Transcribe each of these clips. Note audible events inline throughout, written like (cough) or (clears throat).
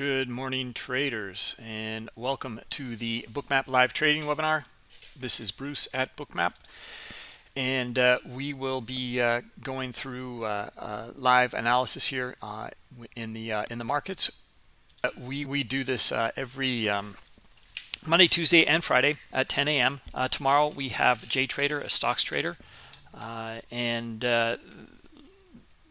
Good morning, traders, and welcome to the Bookmap live trading webinar. This is Bruce at Bookmap, and uh, we will be uh, going through uh, uh live analysis here uh, in the uh, in the markets. we we do this every um, Monday, Tuesday, and Friday at 10 a.m. tomorrow we have Jay Trader, a stocks trader, and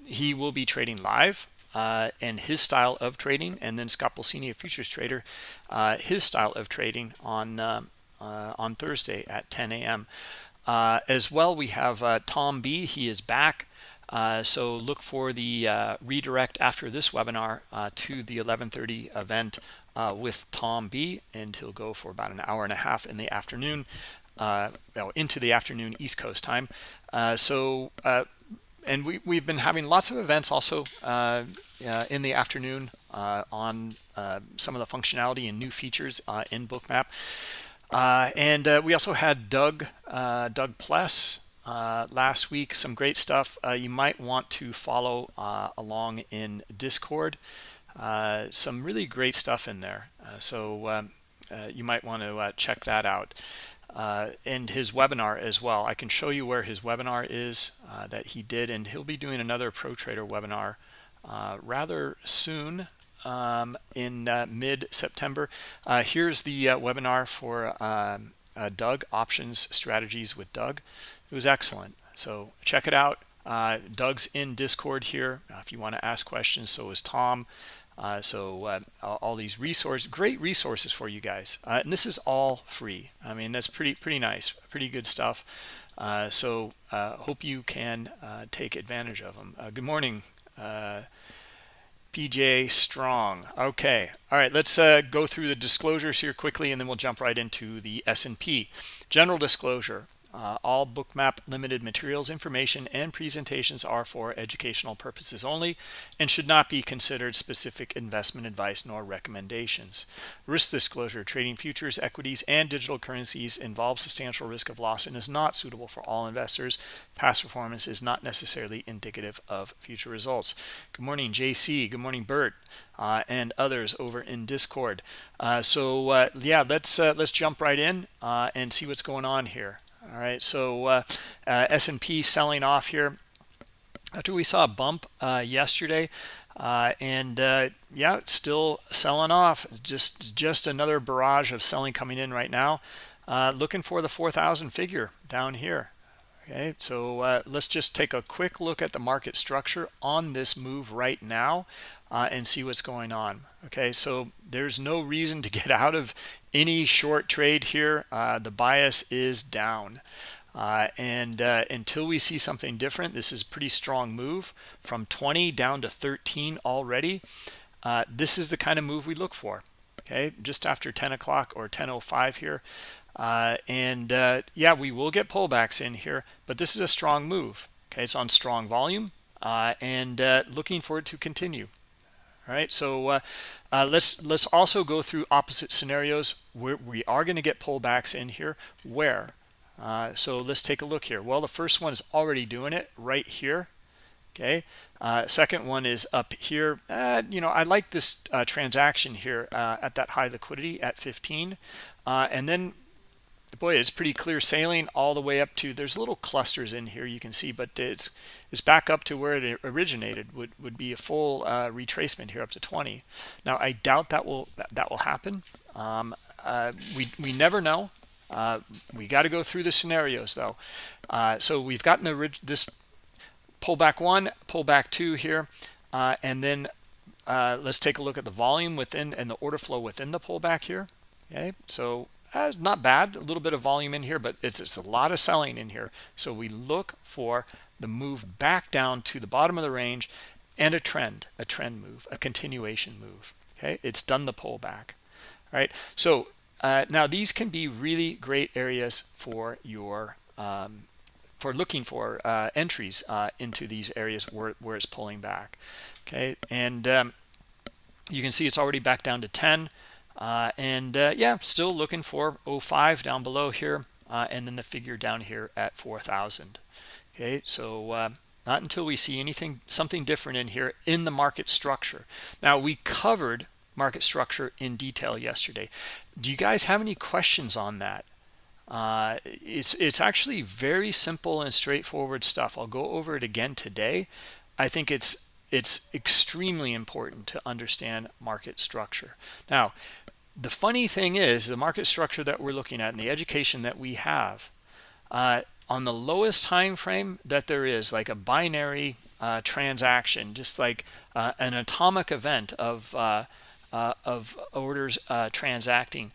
he will be trading live uh, and his style of trading, and then Scott Pulcini, a futures trader, uh, his style of trading on uh, uh on Thursday at 10 a.m. Uh, as well, we have uh, Tom B. He is back. so look for the redirect after this webinar to the 11:30 event with Tom B. And he'll go for about an hour and a half in the afternoon, well, into the afternoon East Coast time. so and we, we've been having lots of events also uh, uh, in the afternoon uh, on uh, some of the functionality and new features uh, in bookmap. Uh, and we also had doug doug pless last week some great stuff. You might want to follow along in discord. Some really great stuff in there. So um, you might want to check that out uh, and his webinar as well. I can show you where his webinar is uh, that he did, and he'll be doing another Pro Trader webinar uh, rather soon um, in uh, mid-September. Uh, here's the uh, webinar for um, Doug, Options Strategies with Doug. It was excellent. So check it out. Doug's in Discord here if you want to ask questions. So is Tom. Uh, so uh, all these resources, great resources for you guys. Uh, and this is all free. I mean, that's pretty, pretty nice, pretty good stuff. Uh, so uh, hope you can uh, take advantage of them. good morning, PJ Strong. Okay. All right. Let's go through the disclosures here quickly, and then we'll jump right into the S&P. General disclosure. Uh, all bookmap limited materials information and presentations are for educational purposes only and should not be considered specific investment advice nor recommendations. Risk disclosure trading futures equities and digital currencies involves substantial risk of loss and is not suitable for all investors. Past performance is not necessarily indicative of future results. Good morning jc good morning bert uh, and others over in discord. Uh, so uh, yeah let's uh, let's jump right in uh, and see what's going on here all right so uh, uh, S&P selling off here. After we saw a bump uh, yesterday uh, and uh, yeah still selling off. Just just another barrage of selling coming in right now. Uh, looking for the 4,000 figure down here. Okay so let's just take a quick look at the market structure on this move right now uh, and see what's going on okay? So there's no reason to (laughs) get out of any short trade here. Uh, the bias is down. Uh, and uh, until we see something different this is a pretty strong move from 20 down to 13 already. Uh, this is the kind of move we look for okay? Just after 10 o'clock or 1005 here. Uh, and yeah we will get pullbacks in here but this is a strong move okay? It's on strong volume and looking for it to continue all right? So uh, uh, let's let's also go through opposite scenarios where we are going to get pullbacks in here. Where? Uh, so let's take a look here. Well the first one is already doing it right here okay? Uh, second one is up here. Uh, you know I like this uh, transaction here at that high liquidity at 15 and then boy it's pretty clear sailing all the way up to there's little clusters in here you can see but it's it's back up to where it originated would would be a full uh, retracement here up to 20 now i doubt that will that, that will happen. Um, uh, we we never know. Uh, we got to go through the scenarios though. Uh, so we've gotten the this pullback one pullback two here uh, and then uh, let's take a look at the volume within and the order flow within the pullback here. Okay so uh, not bad. A little bit of volume in here but it's, it's a lot of selling in here. So we look for the move back down to the bottom of the range and a trend a trend move a continuation move. Okay? It's done the pullback all right? So uh, now these can be really great areas for your um, for looking for uh, entries uh, into these areas where, where it's pulling back. Okay? And um, you can see it's already back down to 10 uh, and uh, yeah still looking for 05 down below here uh, and then the figure down here at 4000 okay so uh, not until we see anything something different in here in the market structure. Now we covered market structure in detail yesterday. Do you guys have any questions on that? Uh, it's it's actually very simple and straightforward stuff. I'll go over it again today. I think it's it's extremely important to understand market structure. Now the funny thing is the market structure that we're looking at and the education that we have uh, on the lowest time frame that there is like a binary uh, transaction just like uh, an atomic event of uh, uh, of orders uh, transacting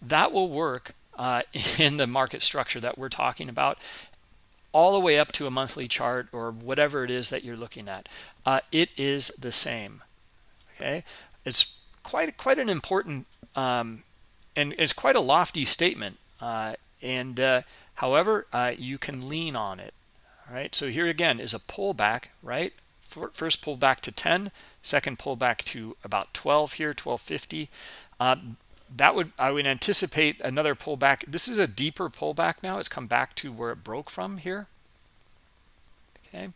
that will work (laughs) in the market structure that we're talking about all the way up to a monthly chart or whatever it is that you're looking at it is the same okay it's quite quite an important um, and it's quite a lofty statement and However, uh, you can lean on it. All right. So here again is a pullback, right? First pullback to 10, second pullback to about 12 here, 1250. Uh, that would I would anticipate another pullback. This is a deeper pullback now. It's come back to where it broke from here. Okay,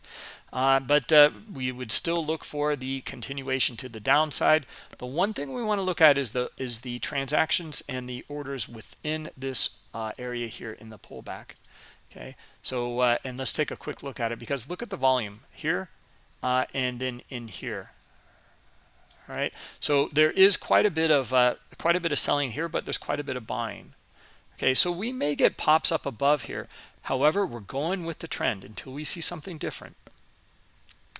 uh, but uh, we would still look for the continuation to the downside. The one thing we want to look at is the is the transactions and the orders within this uh, area here in the pullback. Okay, so uh, and let's take a quick look at it because look at the volume here uh, and then in here. All right, so there is quite a bit of uh, quite a bit of selling here, but there's quite a bit of buying. Okay, so we may get pops up above here. However, we're going with the trend until we see something different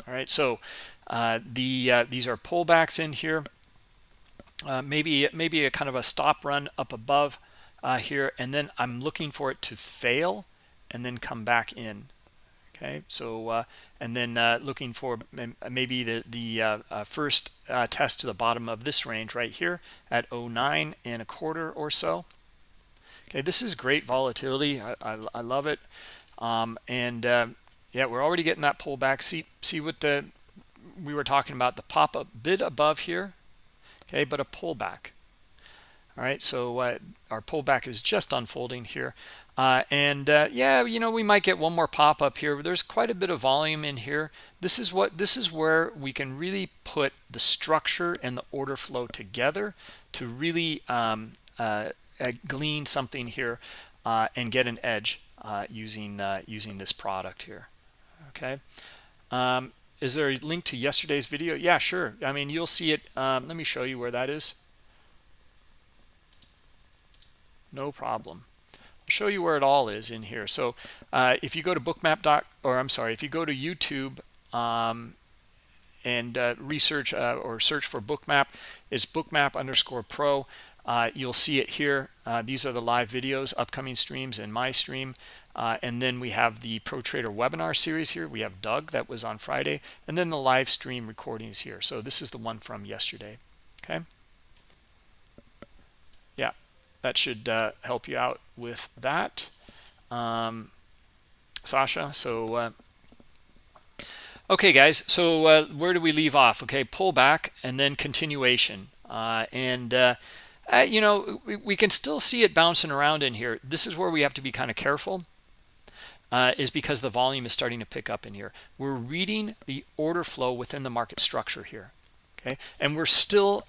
all right so uh, the uh, these are pullbacks in here uh, maybe maybe a kind of a stop run up above uh, here and then I'm looking for it to fail and then come back in okay so uh, and then uh, looking for maybe the the first test to the bottom of this range right here at 09 and a quarter or so. Okay this is great volatility. I, I, I love it. Um, and yeah we're already getting that pullback see see what the we were talking about the pop up bid above here? Okay but a pullback all right so uh, our pullback is just unfolding here uh, and uh, yeah you know we might get one more pop up here there's quite a bit of volume in here. This is what this is where we can really put the structure and the order flow together to really um, uh, uh, glean something here uh, and get an edge using using this product here. Okay. Um, is there a link to yesterday's video? Yeah sure. I mean you'll see it. Um, let me show you where that is. No problem show you where it all is in here so uh, if you go to bookmap dot or i'm sorry if you go to youtube um, and uh, research uh, or search for bookmap it's bookmap underscore pro uh, you'll see it here uh, these are the live videos upcoming streams and my stream uh, and then we have the Pro Trader webinar series here. We have Doug that was on Friday, and then the live stream recordings here. So this is the one from yesterday. Okay. That should uh, help you out with that, um, Sasha. So, uh, okay, guys. So uh, where do we leave off? Okay, pull back and then continuation. Uh, and uh, you know, we, we, can still see it bouncing around in here. This is where we have to be kind of careful uh, is because the volume is starting to pick up in here. We're reading the order flow within the market structure here, okay? And we're still,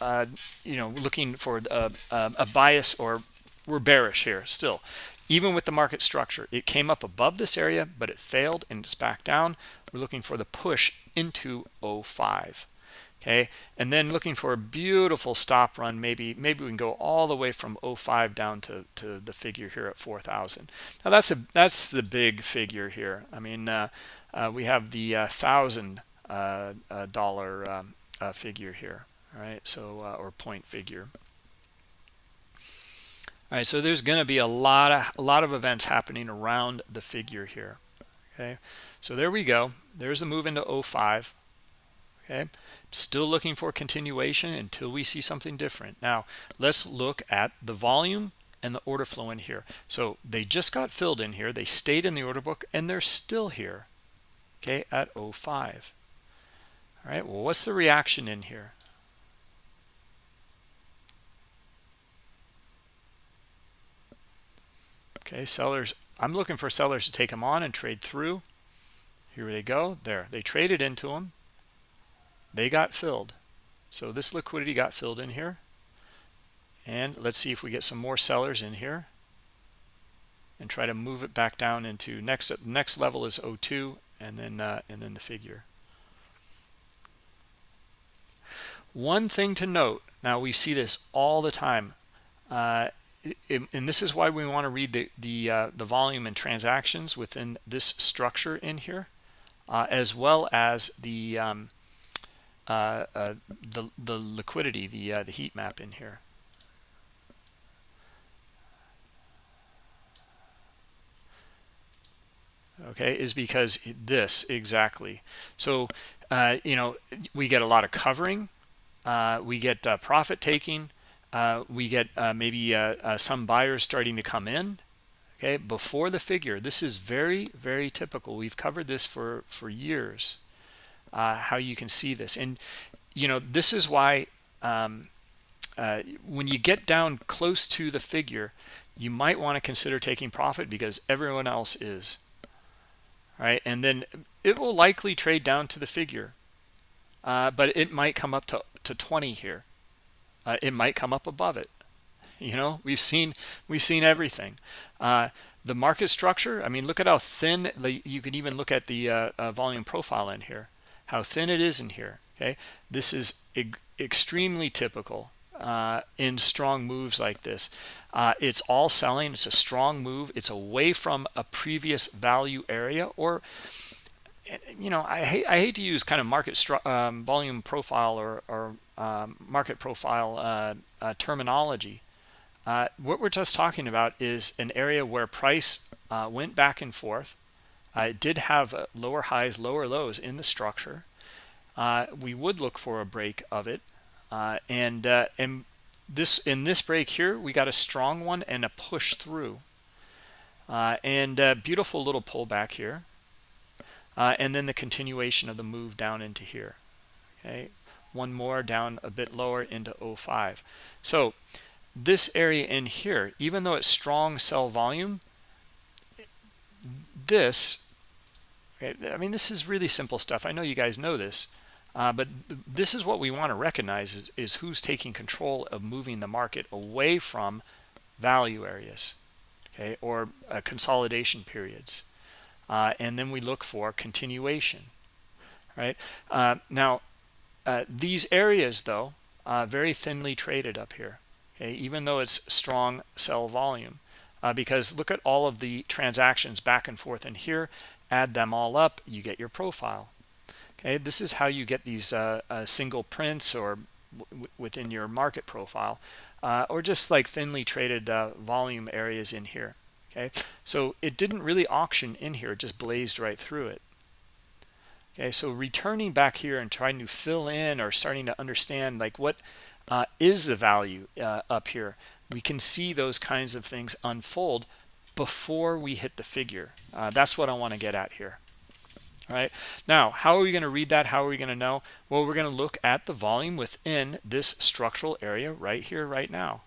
uh, uh, you know, looking for a, a, a bias or we're bearish here still. Even with the market structure, it came up above this area, but it failed and it's back down. We're looking for the push into 05 okay and then looking for a beautiful stop run maybe maybe we can go all the way from 05 down to to the figure here at 4000 now that's a that's the big figure here i mean uh, uh, we have the uh, thousand uh, uh, dollar um, uh, figure here all right so uh, or point figure. All right so there's going to be a lot of a lot of events happening around the figure here okay? So there we go. There's a move into 05 okay? Still looking for continuation until we see something different. Now let's look at the volume and the order flow in here. So they just got filled in here they stayed in the order book and they're still here okay at 05 all right well what's the reaction in here okay sellers i'm looking for sellers to take them on and trade through. Here they go there they traded into them they got filled. So this liquidity got filled in here. And let's see if we get some more sellers in here and try to move it back down into next next level is 02 and then uh, and then the figure. One thing to note now we see this all the time uh, and this is why we want to read the the uh, the volume and transactions within this structure in here uh, as well as the um, uh, uh, the the liquidity the the heat map in here. Okay is because this exactly. So uh, you know we get a lot of covering uh, we get uh, profit taking uh, we get uh, maybe uh, some buyers starting to come in okay before the figure. This is very very typical. We've covered this for for years how you can see this. And you know this is why um, when you get down close to the figure you might want to consider taking profit because everyone else is right? And then it will likely trade down to the figure uh, but it might come up to, to 20 here uh, it might come up above it. (laughs) You know we've seen we've seen everything. Uh, the market structure i mean look at how thin the, you can even look at the uh, uh, volume profile in here how thin it is in here okay? This is e extremely typical uh, in strong moves like this. Uh, it's all selling. It's a strong move. It's away from a previous value area or you know i hate i hate to use kind of market um, volume profile or, or um, market profile uh, uh, terminology. Uh, what we're just talking about is an area where price uh, went back and forth. Uh, it did have uh, lower highs lower lows in the structure. We would look for a break of it. And this in this break here we got a strong one and a push through. And a beautiful little pullback here uh, and then the continuation of the move down into here. Okay one more down a bit lower into 05 so this area in here even though it's strong sell volume this okay, i mean this is really simple stuff. I know you guys know this uh, but th this is what we want to recognize is, is who's taking control of moving the market away from value areas, okay, or uh, consolidation periods. Uh, and then we look for continuation, right? Uh, now, uh, these areas, though, very thinly traded up here, okay, even though it's strong sell volume. because look at all of the transactions back and forth in here, add them all up, you get your profile okay this is how you get these uh, uh, single prints or within your market profile uh, or just like thinly traded uh, volume areas in here okay? So it didn't really auction in here it just blazed right through it. Okay so returning back here and trying to fill in or starting to understand like what uh, is the value uh, up here we can see those kinds of things unfold before we hit the figure. That's what I want to get at here all right now how are we going to read that? How are we going to know? Well we're going to look at the volume within this structural area right here right now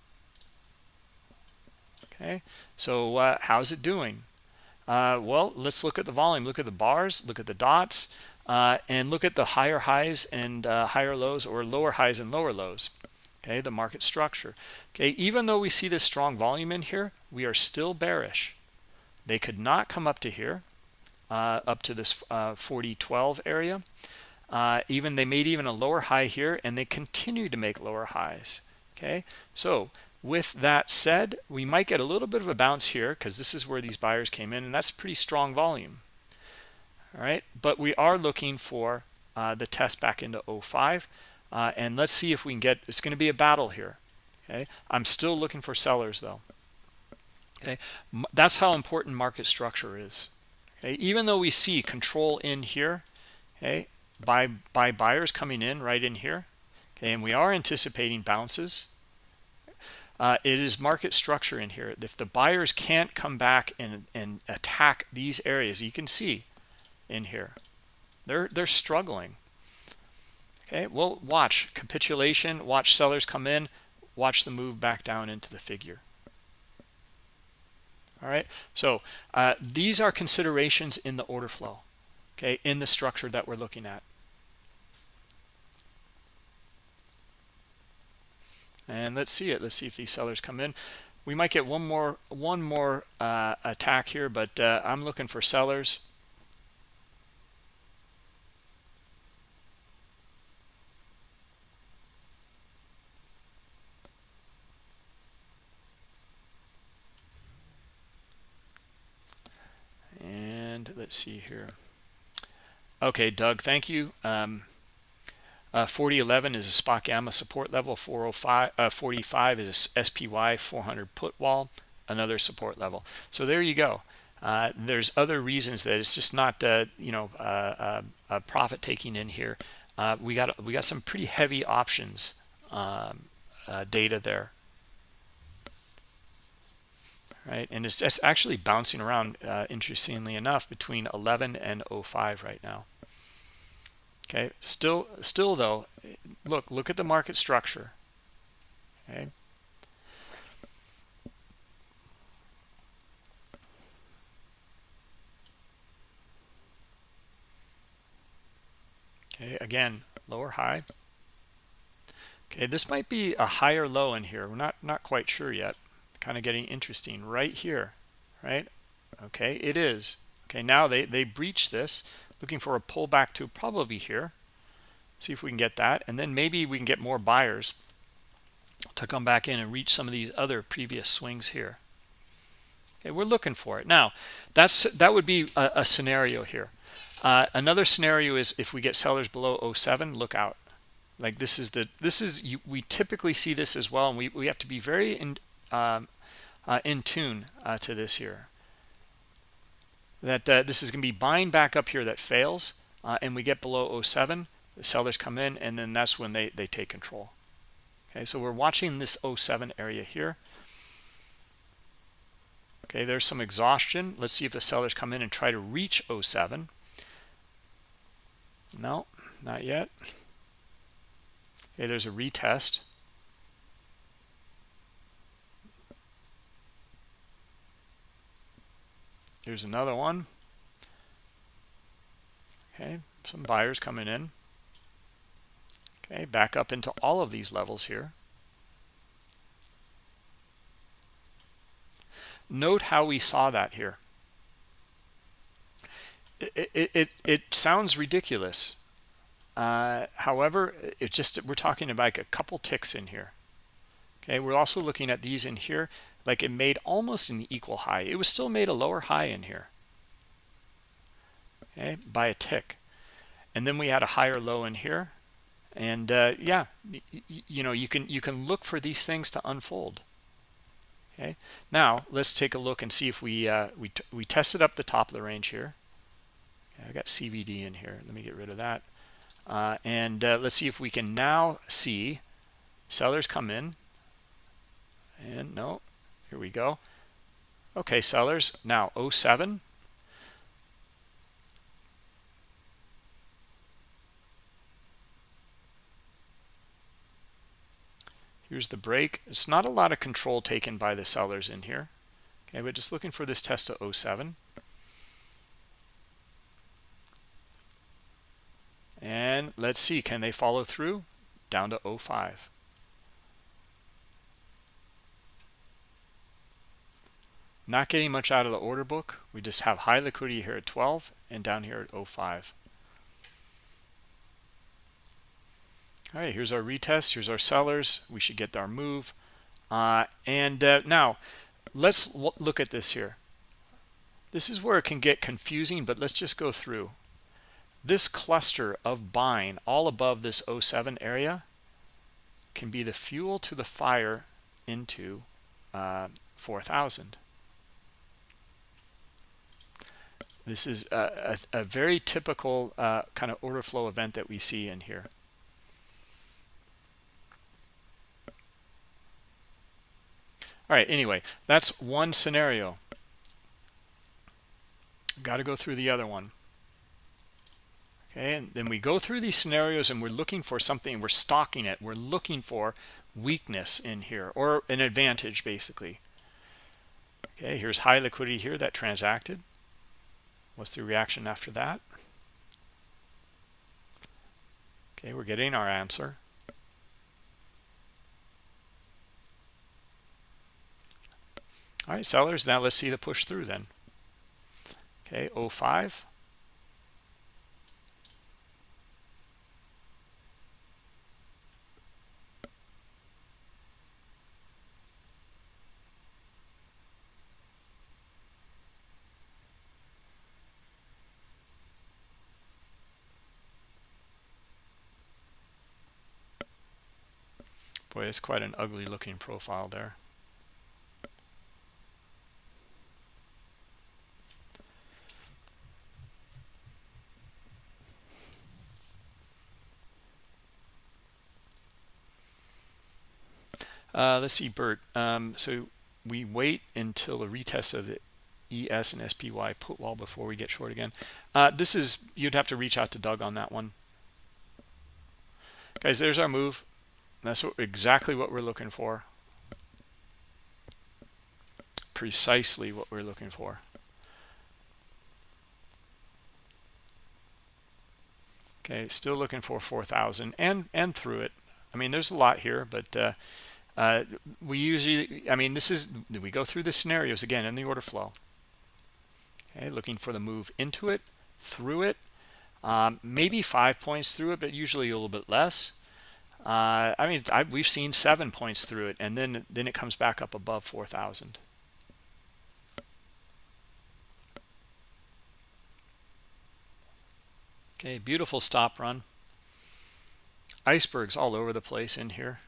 okay so uh, how's it doing? Uh, well let's look at the volume. Look at the bars look at the dots uh, and look at the higher highs and uh, higher lows or lower highs and lower lows. Okay the market structure. Okay even though we see this strong volume in here we are still bearish. They could not come up to here uh, up to this uh, 4012 area. Even they made even a lower high here and they continue to make lower highs. Okay, so with that said, we might get a little bit of a bounce here because this is where these buyers came in and that's pretty strong volume. All right, but we are looking for uh, the test back into 05 uh, and let's see if we can get, it's going to be a battle here. Okay, I'm still looking for sellers though. Okay, that's how important market structure is okay even though we see control in here okay by by buyers coming in right in here okay and we are anticipating bounces uh, it is market structure in here. If the buyers can't come back and and attack these areas you can see in here they're they're struggling. Okay well watch. Capitulation watch sellers come in watch the move back down into the figure. All right so uh, these are considerations in the order flow okay in the structure that we're looking at and let's see it. Let's see if these sellers come in. We might get one more one more uh, attack here but uh, i'm looking for sellers. And let's see here. Okay doug thank you. Um, uh, 4011 is a spot gamma support level 405 uh, 45 is a spy 400 put wall another support level. So there you go. Uh, there's other reasons that it's just not uh, you know uh, uh, profit taking in here. We got we got some pretty heavy options um, data there. Right? And it's just actually bouncing around interestingly enough between 11 and 05 right now okay? Still still though look look at the market structure. Okay? Okay again lower high. Okay this might be a higher low in here. We're not not quite sure yet. Kind of getting interesting. Right here right? Okay it is. Okay now they they breach this looking for a pullback to probably here. See if we can get that. And then maybe we can get more buyers to come back in and reach some of these other previous swings here. Okay we're looking for it. Now that's that would be a, a scenario here. Uh, another scenario is if we get sellers below 07 look out. Like this is the this is you, we typically see this as well and we, we have to be very in um, uh, in tune uh, to this here that uh, this is going to be buying back up here that fails uh, and we get below 07 the sellers come in and then that's when they they take control. Okay so we're watching this 07 area here. Okay there's some exhaustion. Let's see if the sellers come in and try to reach 07 no not yet. Okay there's a retest Here's another one. Okay, some buyers coming in. Okay, back up into all of these levels here. Note how we saw that here. It, it, it, it sounds ridiculous. Uh, however, it's just we're talking about like a couple ticks in here. Okay, we're also looking at these in here like it made almost an equal high. It was still made a lower high in here. Okay by a tick. And then we had a higher low in here. And uh, yeah you know you can you can look for these things to unfold. Okay now let's take a look and see if we uh, we, we tested up the top of the range here. Okay, I got CVD in here. Let me get rid of that. Uh, and uh, let's see if we can now see sellers come in. And no here we go. Okay, sellers. Now 07. Here's the break. It's not a lot of control taken by the sellers in here. Okay, but just looking for this test to 07. And let's see, can they follow through? Down to 05. Not getting much out of the order book. We just have high liquidity here at 12 and down here at 05. All right, here's our retest. Here's our sellers. We should get our move. Uh, and uh, now let's look at this here. This is where it can get confusing, but let's just go through. This cluster of buying all above this 07 area can be the fuel to the fire into uh, 4,000. This is a, a, a very typical uh, kind of order flow event that we see in here. All right, anyway, that's one scenario. Got to go through the other one. Okay, and then we go through these scenarios and we're looking for something, we're stalking it. We're looking for weakness in here or an advantage basically. Okay, here's high liquidity here that transacted. What's the reaction after that? Okay, we're getting our answer. All right, sellers, now let's see the push through then. Okay, 05. Boy, it's quite an ugly looking profile there. Uh, let's see, Bert. Um, so we wait until a retest of the ES and SPY put wall before we get short again. Uh, this is, you'd have to reach out to Doug on that one. Guys, there's our move. That's what, exactly what we're looking for. Precisely what we're looking for. Okay, still looking for 4,000 and and through it. I mean, there's a lot here, but uh, uh, we usually, I mean, this is, we go through the scenarios again in the order flow. Okay, looking for the move into it, through it, um, maybe five points through it, but usually a little bit less. Uh, I mean, I, we've seen seven points through it, and then then it comes back up above 4,000. Okay, beautiful stop run. Icebergs all over the place in here.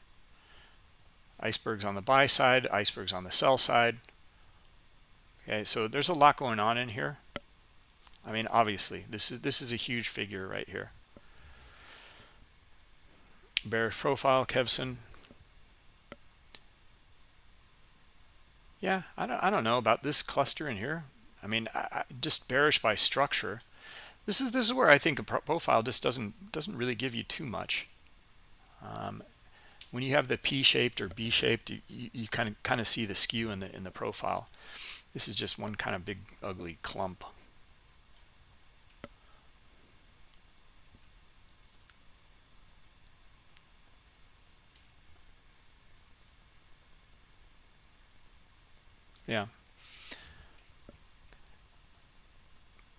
Icebergs on the buy side, icebergs on the sell side. Okay, so there's a lot going on in here. I mean, obviously, this is this is a huge figure right here bearish profile kevson. Yeah i don't i don't know about this cluster in here. I mean I, I just bearish by structure. This is this is where i think a profile just doesn't doesn't really give you too much. Um, when you have the p-shaped or b-shaped you, you, you kind of kind of see the skew in the in the profile. This is just one kind of big ugly clump yeah.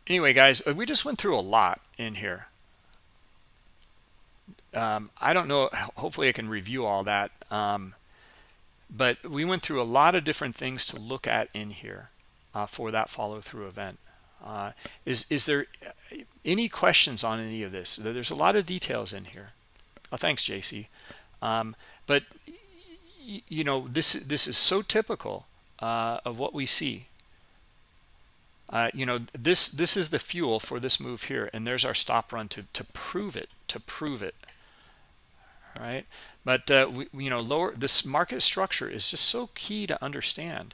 Anyway guys uh, we just went through a lot in here. Um, I don't know hopefully I can review all that um, but we went through a lot of different things to look at in here uh, for that follow-through event. Uh, is is there uh, any questions on any of this? There's a lot of details in here. Oh thanks JC um, but you know this this is so typical uh, of what we see. Uh, you know, this this is the fuel for this move here, and there's our stop run to to prove it, to prove it. All right, but uh, we, you know, lower this market structure is just so key to understand.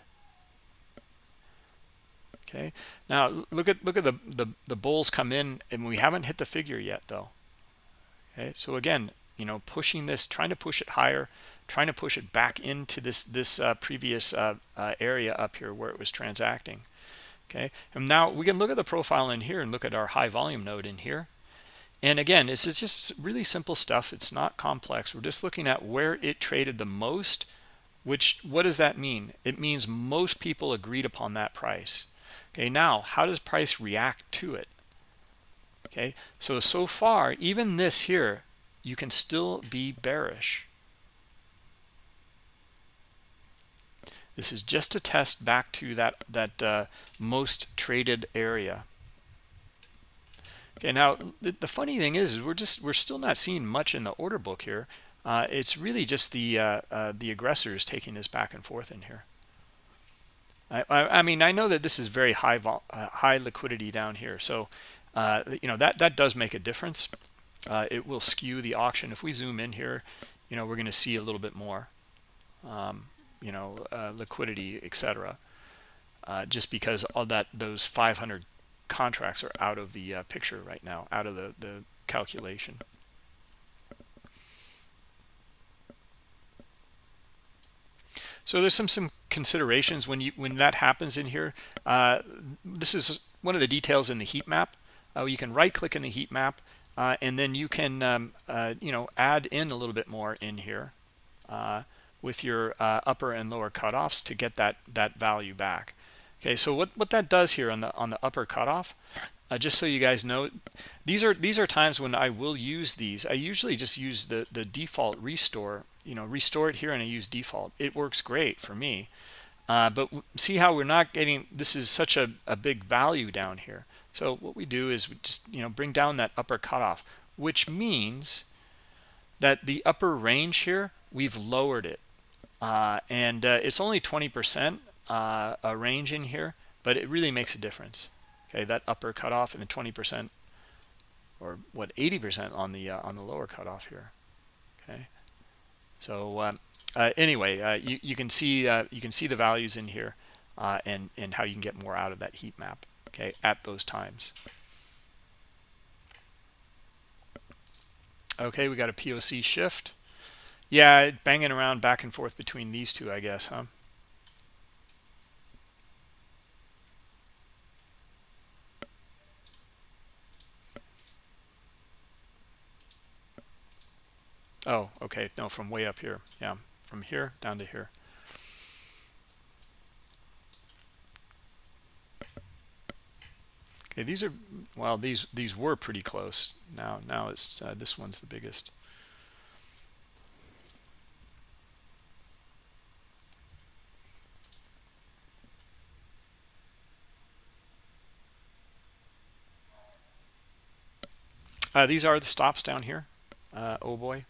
Okay, now look at look at the the the bulls come in, and we haven't hit the figure yet, though. Okay, so again, you know, pushing this, trying to push it higher, trying to push it back into this this uh, previous uh, uh, area up here where it was transacting okay? And now we can look at the profile in here and look at our high volume node in here. And again this is just really simple stuff. It's not complex. We're just looking at where it traded the most which what does that mean? It means most people agreed upon that price. Okay now how does price react to it? Okay so so far even this here you can still be bearish This is just a test back to that, that uh, most traded area. Okay, now the, the funny thing is, is, we're just we're still not seeing much in the order book here. Uh, it's really just the uh, uh, the aggressors taking this back and forth in here. I, I, I mean, I know that this is very high uh, high liquidity down here, so uh, you know that that does make a difference. it will skew the auction. If we zoom in here, you know, we're going to see a little bit more. Um, you know, uh, liquidity, etc. Uh, just because all that those 500 contracts are out of the uh, picture right now, out of the, the calculation. So there's some some considerations when you when that happens in here. Uh, this is one of the details in the heat map. Uh, you can right click in the heat map uh, and then you can um, uh, you know add in a little bit more in here. With your uh, upper and lower cutoffs to get that that value back. Okay so what what that does here on the on the upper cutoff uh, just so you guys know these are these are times when I will use these. I usually just use the the default restore you know restore it here and I use default. It works great for me. Uh, but see how we're not getting this is such a, a big value down here. So what we do is we just you know bring down that upper cutoff which means that the upper range here we've lowered it uh, and uh, it's only 20 percent uh, a range in here but it really makes a difference. Okay that upper cutoff and the 20 percent or what 80 percent on the uh, on the lower cutoff here. Okay? So um, uh, anyway uh, you, you can see you can see the values in here and and how you can get more out of that heat map okay at those times. Okay we got a poc shift yeah banging around back and forth between these two i guess huh? Oh okay. No from way up here. Yeah from here down to here. Okay these are well these these were pretty close. Now now it's uh, this one's the biggest uh, these are the stops down here uh, oh boy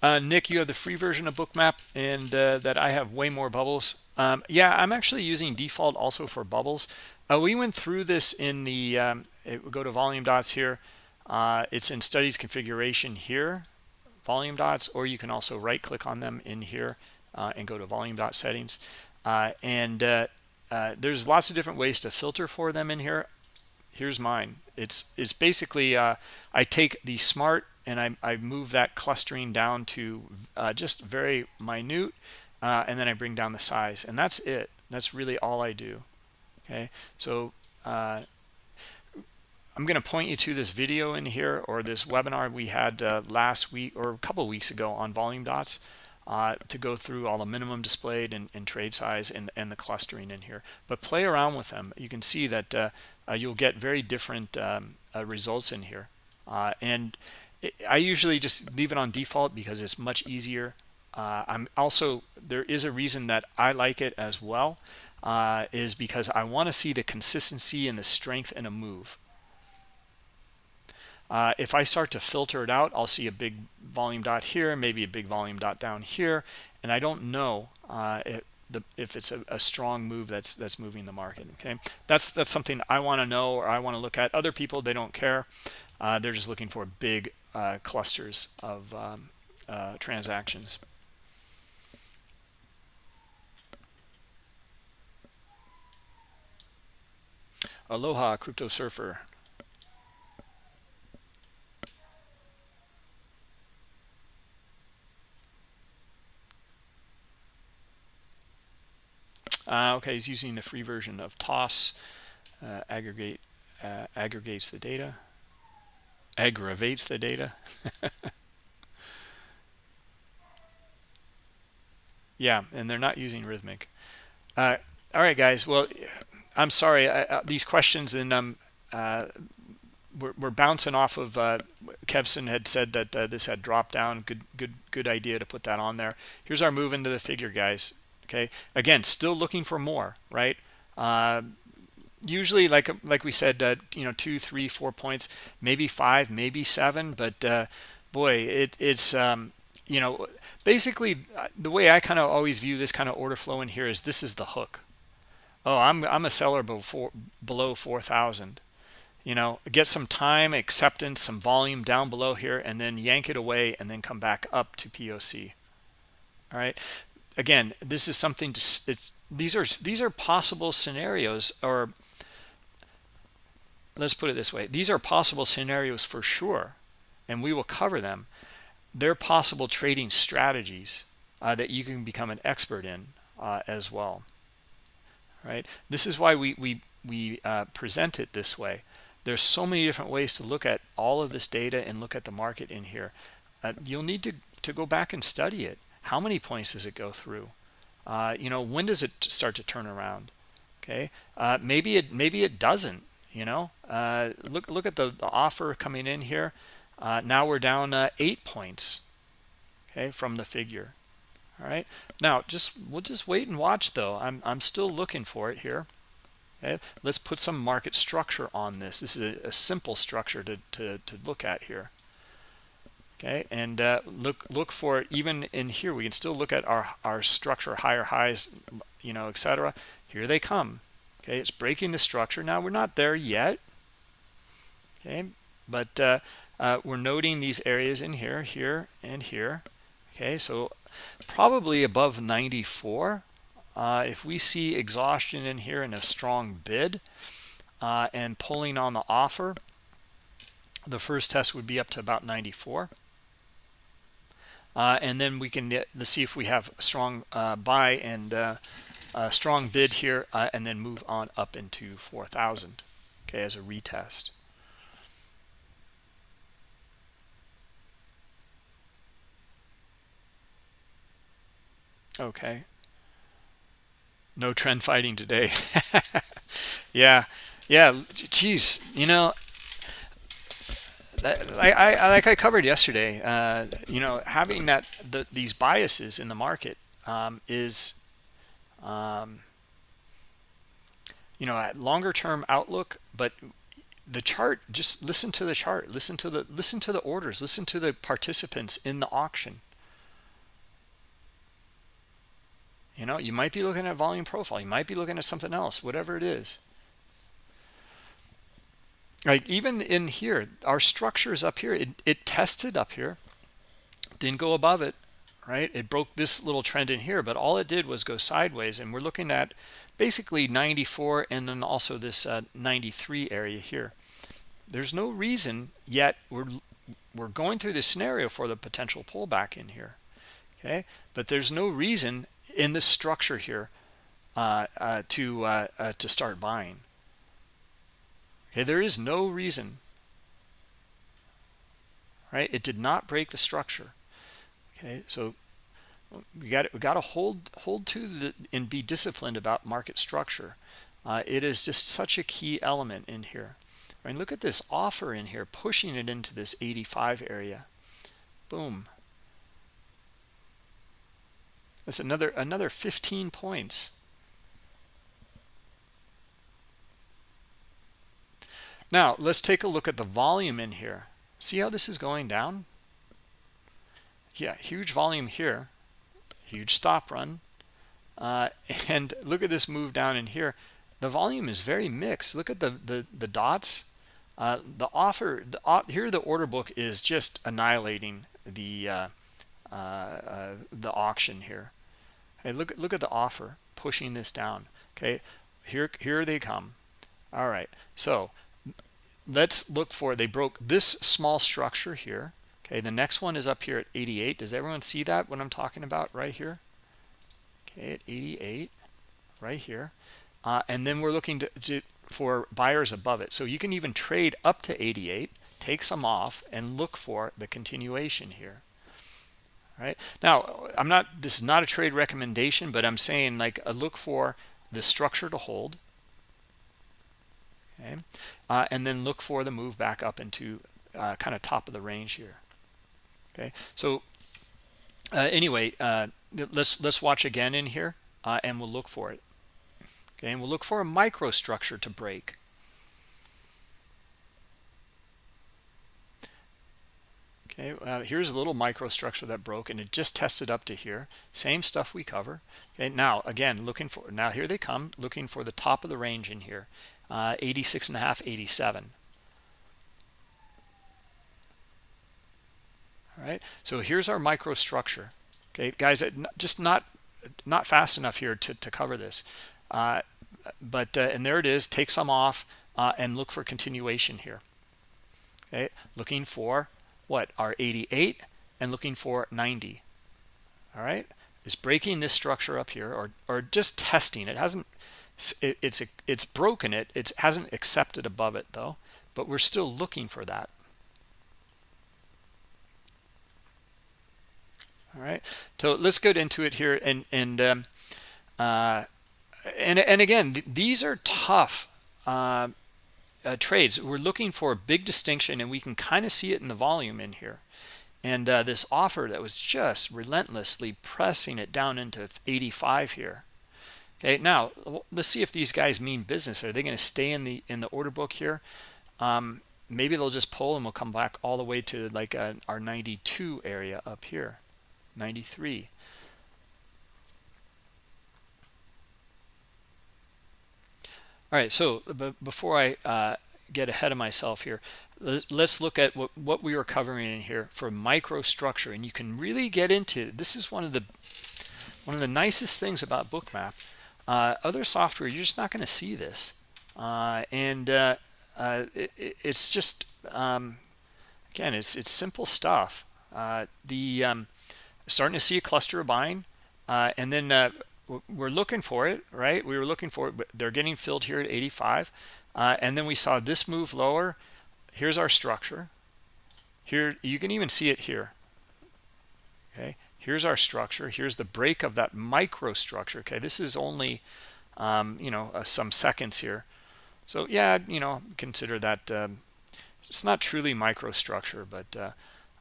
Uh, Nick, you have the free version of Bookmap and uh, that I have way more bubbles. Um, yeah, I'm actually using default also for bubbles. Uh, we went through this in the, um, it, go to volume dots here. Uh, it's in studies configuration here, volume dots, or you can also right click on them in here and go to volume dot settings. Uh, and there's lots of different ways to filter for them in here. Here's mine. It's, it's basically, I take the smart and I, I move that clustering down to uh, just very minute uh, and then I bring down the size and that's it that's really all I do okay so uh, I'm going to point you to this video in here or this webinar we had uh, last week or a couple weeks ago on volume dots uh, to go through all the minimum displayed and, and trade size and, and, the clustering in here but play around with them you can see that uh, you'll get very different um, results in here and I usually just leave it on default because it's much easier. Uh, I'm also, there is a reason that I like it as well, uh, is because I want to see the consistency and the strength in a move. Uh, if I start to filter it out, I'll see a big volume dot here, maybe a big volume dot down here, and I don't know uh, it, the, if it's a, a, strong move that's that's moving the market. Okay, that's that's something I want to know or I want to look at. Other people they don't care; uh, they're just looking for big uh, clusters of um, uh, transactions. Aloha, Crypto Surfer. Uh, okay, he's using the free version of TOS. Uh, aggregate uh, aggregates the data aggravates the data. (laughs) yeah, and they're not using Rithmic. Uh, all right, guys. Well, I'm sorry. I, uh, these questions and um, uh, we're, we're, bouncing off of uh, Kevson had said that uh, this had dropped down. Good, good, good idea to put that on there. Here's our move into the figure, guys. Okay. Again, still looking for more, right? Uh, usually like like we said uh, you know two three four points maybe five maybe seven but uh, boy it, it's um, you know basically uh, the way i kind of always view this kind of order flow in here is this is the hook oh i'm i'm a seller before below 4000 you know get some time acceptance some volume down below here and then yank it away and then come back up to poc all right again this is something to these are these are possible scenarios or let's put it this way these are possible scenarios for sure and we will cover them. They're possible trading strategies uh, that you can become an expert in uh, as well. Right? This is why we we we uh, present it this way. There's so many different ways to look at all of this data and look at the market in here. Uh, you'll need to to go back and study it how many points does it go through? Uh, you know when does it start to turn around? Okay uh, maybe it maybe it doesn't you know? Uh, look look at the, the, offer coming in here. Uh, now we're down uh, eight points okay from the figure. All right now just we'll just wait and watch though. I'm, I'm still looking for it here. Okay? Let's put some market structure on this. This is a, a simple structure to, to, to look at here okay and uh, look look for even in here we can still look at our our structure higher highs you know etc here they come. Okay it's breaking the structure. Now we're not there yet. Okay but uh, uh, we're noting these areas in here here and here. Okay so probably above 94 uh, if we see exhaustion in here and a strong bid uh, and pulling on the offer the first test would be up to about 94 uh, and then we can get, see if we have a strong uh, buy and uh, a strong bid here uh, and then move on up into 4,000 okay as a retest. Okay. No trend fighting today. (laughs) Yeah yeah geez you know I, I like I covered yesterday uh, you know having that the, these biases in the market um, is um, you know longer term outlook but the chart just listen to the chart listen to the listen to the orders listen to the participants in the auction. You know you might be looking at volume profile you might be looking at something else whatever it is like even in here our structure is up here. It, it tested up here. Didn't go above it right? It broke this little trend in here but all it did was go sideways and we're looking at basically 94 and then also this uh, 93 area here. There's no reason yet we're we're going through this scenario for the potential pullback in here okay? But there's no reason in this structure here uh, uh, to uh, uh, to start buying okay there is no reason right? It did not break the structure. Okay so we got we got to hold hold to the and be disciplined about market structure. Uh, it is just such a key element in here. Right look at this offer in here pushing it into this 85 area. Boom. That's another another 15 points now let's take a look at the volume in here. See how this is going down? Yeah huge volume here. Huge stop run. Uh, (laughs) and look at this move down in here. The volume is very mixed. Look at the the, the dots. Uh, the offer the uh, here the order book is just annihilating the uh, uh, uh, the auction here. Hey look look at the offer pushing this down. Okay here here they come. All right so let's look for they broke this small structure here. Okay the next one is up here at 88 does everyone see that what i'm talking about right here? Okay at 88 right here. Uh, and then we're looking to, to, for buyers above it. So you can even trade up to 88 take some off and look for the continuation here. Right? Now i'm not this is not a trade recommendation but i'm saying like a look for the structure to hold okay? Uh, and then look for the move back up into uh, kind of top of the range here okay? So uh, anyway uh, let's let's watch again in here uh, and we'll look for it okay? And we'll look for a microstructure to break. Okay uh, here's a little microstructure that broke and it just tested up to here. Same stuff we cover okay? Now again looking for now here they come looking for the top of the range in here uh, 86 and a half 87 all right so here's our microstructure. Okay guys just not not fast enough here to, to cover this. Uh, but uh, and there it is take some off uh, and look for continuation here. Okay looking for what are 88 and looking for 90 all right is breaking this structure up here or or just testing. It hasn't it, it's it's broken it it hasn't accepted above it though but we're still looking for that. All right so let's get into it here and and um, uh, and and again th these are tough uh, uh, trades. We're looking for a big distinction and we can kind of see it in the volume in here. And uh, this offer that was just relentlessly pressing it down into 85 here okay now let's see if these guys mean business. Are they going to stay in the in the order book here? Um, maybe they'll just pull and we'll come back all the way to like a, uh, our 92 area up here. 93 all right so before i uh, get ahead of myself here let's look at what, what we were covering in here for microstructure. And you can really get into this is one of the one of the nicest things about bookmap uh, other software you're just not going to see this. Uh, and uh, uh it, it's just um, again it's it's simple stuff. Uh, the um, starting to see a cluster of buying and then we're looking for it right? We were looking for it but they're getting filled here at 85 and then we saw this move lower. Here's our structure. Here you can even see it here. Okay here's our structure here's the break of that microstructure okay? This is only um, you know uh, some seconds here. So yeah you know consider that um, it's not truly microstructure but uh,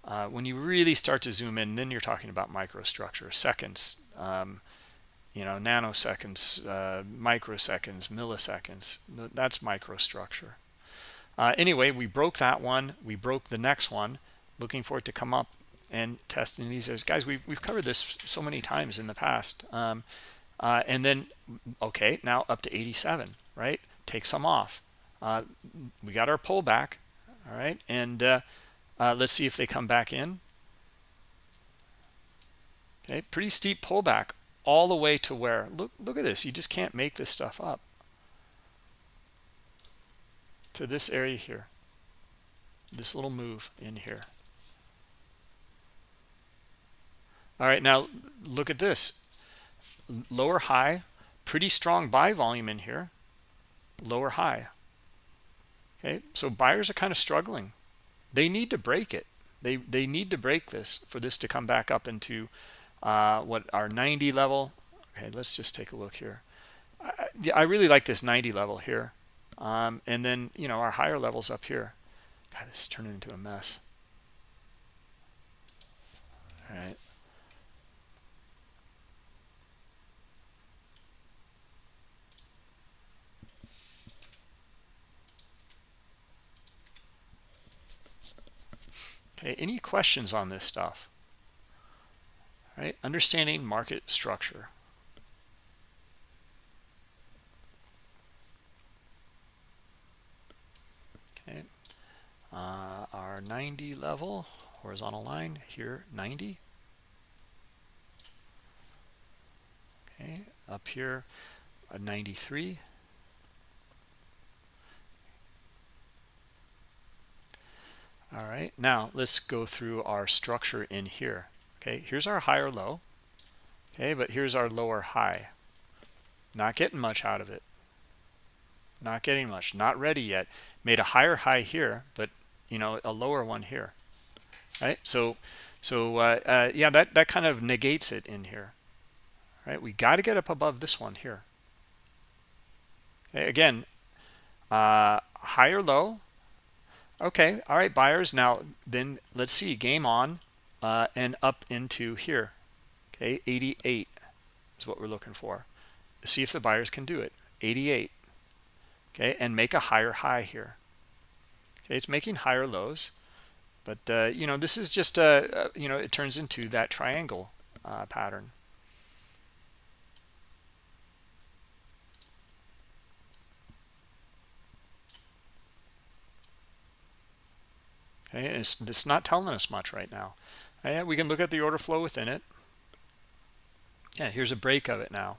uh, when you really start to zoom in then you're talking about microstructure. Seconds um, you know nanoseconds uh, microseconds milliseconds that's microstructure. Uh, anyway we broke that one we broke the next one. Looking for it to come up and testing these as guys we've, we've covered this so many times in the past um, uh, and then okay now up to 87 right? Take some off. Uh, we got our pullback all right? And uh, uh, let's see if they come back in. Okay pretty steep pullback all the way to where look look at this you just can't make this stuff up. To this area here. This little move in here all right now look at this. Lower high pretty strong buy volume in here. Lower high. Okay so buyers are kind of struggling. They need to break it. They they need to break this for this to come back up into uh, what our 90 level? Okay let's just take a look here. I, I really like this 90 level here. Um, and then, you know, our higher levels up here. God, this is turning into a mess. All right. Okay, any questions on this stuff? All right, understanding market structure. okay. Uh, our 90 level horizontal line here 90 okay. Up here a 93 all right now let's go through our structure in here. Okay here's our higher low. Okay but here's our lower high. Not getting much out of it. Not getting much not ready yet. Made a higher high here but you know a lower one here. Right so so uh, uh, yeah that that kind of negates it in here. Right we got to get up above this one here. Okay, again uh higher low okay all right buyers. Now then let's see game on uh and up into here. Okay 88 is what we're looking for. See if the buyers can do it. 88 okay and make a higher high here. Okay it's making higher lows but uh, you know this is just a, a, you know it turns into that triangle uh, pattern okay it's, it's not telling us much right now. Right, we can look at the order flow within it. Yeah here's a break of it now.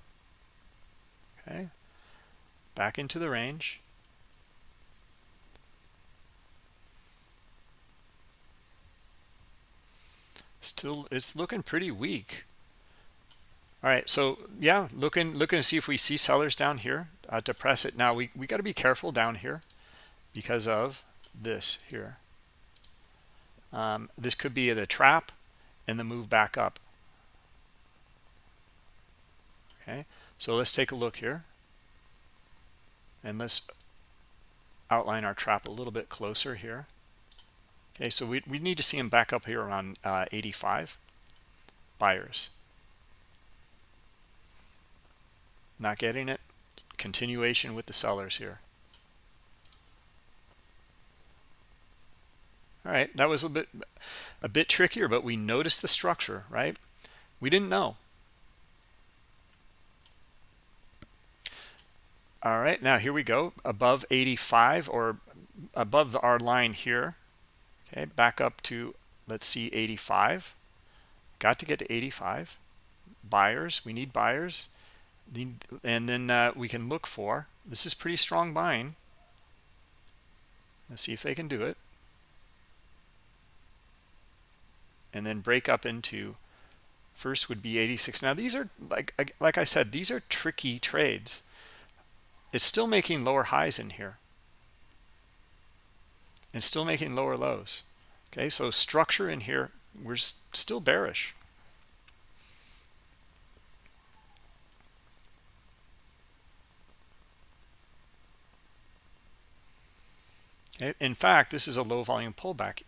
Okay. Back into the range. Still it's looking pretty weak. All right so yeah looking looking to see if we see sellers down here. Uh, to press it. Now we, we got to be careful down here because of this here. Um, this could be the trap and the move back up. Okay, so let's take a look here. And let's outline our trap a little bit closer here. Okay, so we, we need to see them back up here around uh, 85 buyers. Not getting it. Continuation with the sellers here. All right, that was a bit a bit trickier, but we noticed the structure, right? We didn't know. All right, now here we go, above 85 or above our line here. Okay, back up to, let's see, 85. Got to get to 85. Buyers, we need buyers. And then uh, we can look for, this is pretty strong buying. Let's see if they can do it. And then break up into, first would be 86. Now these are, like, like I said, these are tricky trades. It's still making lower highs in here. And still making lower lows. Okay so structure in here we're still bearish. In fact this is a low volume pullback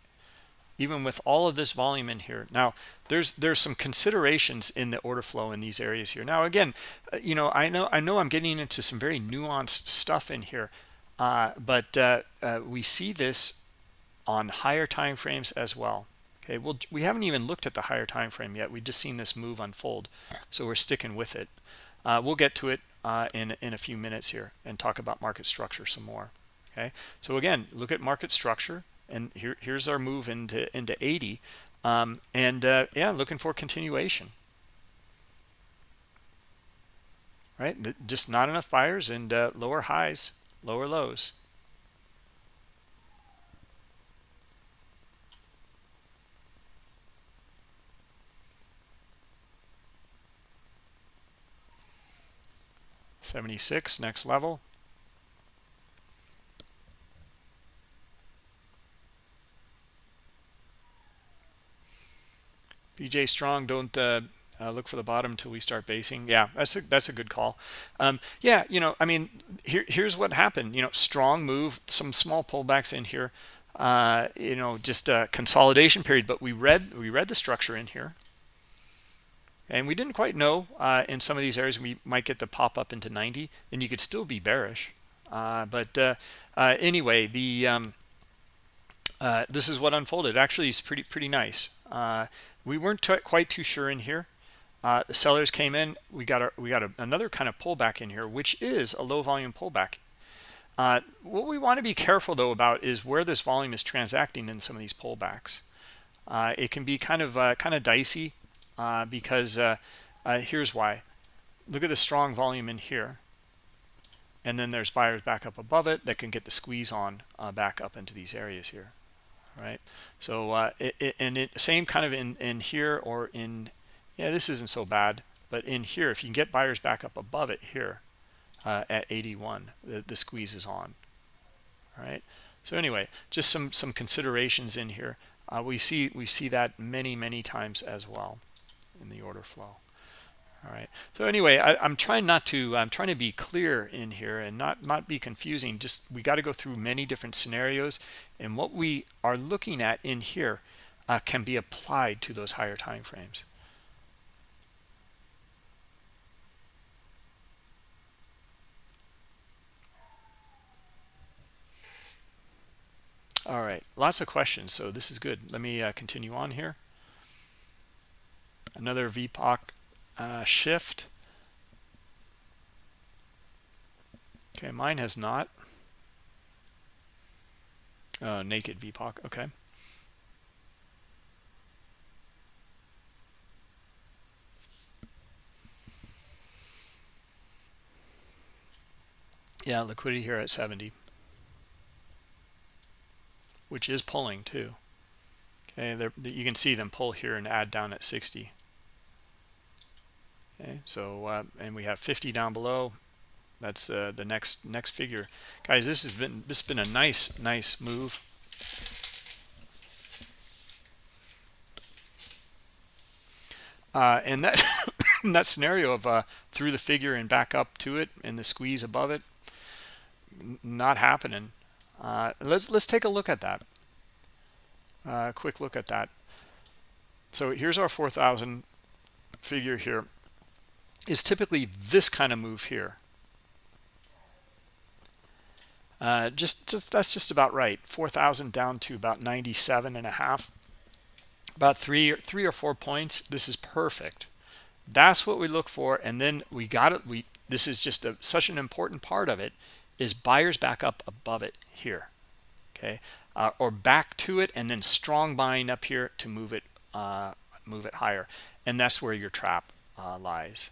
even with all of this volume in here. Now there's there's some considerations in the order flow in these areas here. Now again uh, you know i know i know i'm getting into some very nuanced stuff in here uh, but uh, uh, we see this on higher time frames as well. Okay well we haven't even looked at the higher time frame yet. We've just seen this move unfold so we're sticking with it. Uh, we'll get to it uh, in in a few minutes here and talk about market structure some more. Okay so again look at market structure and here, here's our move into into 80 um, and uh, yeah looking for continuation. Right? Just not enough buyers and uh, lower highs lower lows. Seventy six next level BJ Strong, don't uh, uh, look for the bottom until we start basing. Yeah, that's a that's a good call. Um, yeah, you know, I mean, here here's what happened. You know, strong move, some small pullbacks in here. Uh, you know, just a consolidation period, but we read we read the structure in here, and we didn't quite know uh, in some of these areas we might get the pop up into 90, and you could still be bearish. Uh, but uh, uh, anyway, the um, this is what unfolded. Actually, it's pretty pretty nice. We weren't quite too sure in here. Uh, the sellers came in we got a, we got a, another kind of pullback in here which is a low volume pullback. Uh, what we want to be careful though about is where this volume is transacting in some of these pullbacks. Uh, it can be kind of uh, kind of dicey uh, because uh, here's why. Look at the strong volume in here and then there's buyers back up above it that can get the squeeze on back up into these areas here right? So uh, it, it, and it same kind of in in here or in yeah this isn't so bad but in here if you can get buyers back up above it here uh, at 81 the, the squeeze is on all right? So anyway just some some considerations in here. Uh, we see we see that many many times as well in the order flow all right. So anyway I, am trying not to i'm trying to be clear in here and not not be confusing. Just we got to go through many different scenarios. And what we are looking at in here uh, can be applied to those higher time frames. All right. Lots of questions so this is good. Let me uh, continue on here. Another VPOC uh, shift. Okay, mine has not. Uh, naked VPOC, okay. Yeah, liquidity here at 70, which is pulling too. Okay, you can see them pull here and add down at 60 okay. So uh, and we have 50 down below. That's uh, the next next figure. Guys this has been this has been a nice nice move. Uh, and that (coughs) that scenario of uh, through the figure and back up to it and the squeeze above it not happening. Uh, let's let's take a look at that. Uh, quick look at that. So here's our 4000 figure here is typically this kind of move here. Uh, just, just that's just about right. 4,000 down to about 97 and a half. About three three or four points. This is perfect. That's what we look for and then we got it. We this is just a, such an important part of it is buyers back up above it here okay? Uh, or back to it and then strong buying up here to move it uh, move it higher. And that's where your trap uh, lies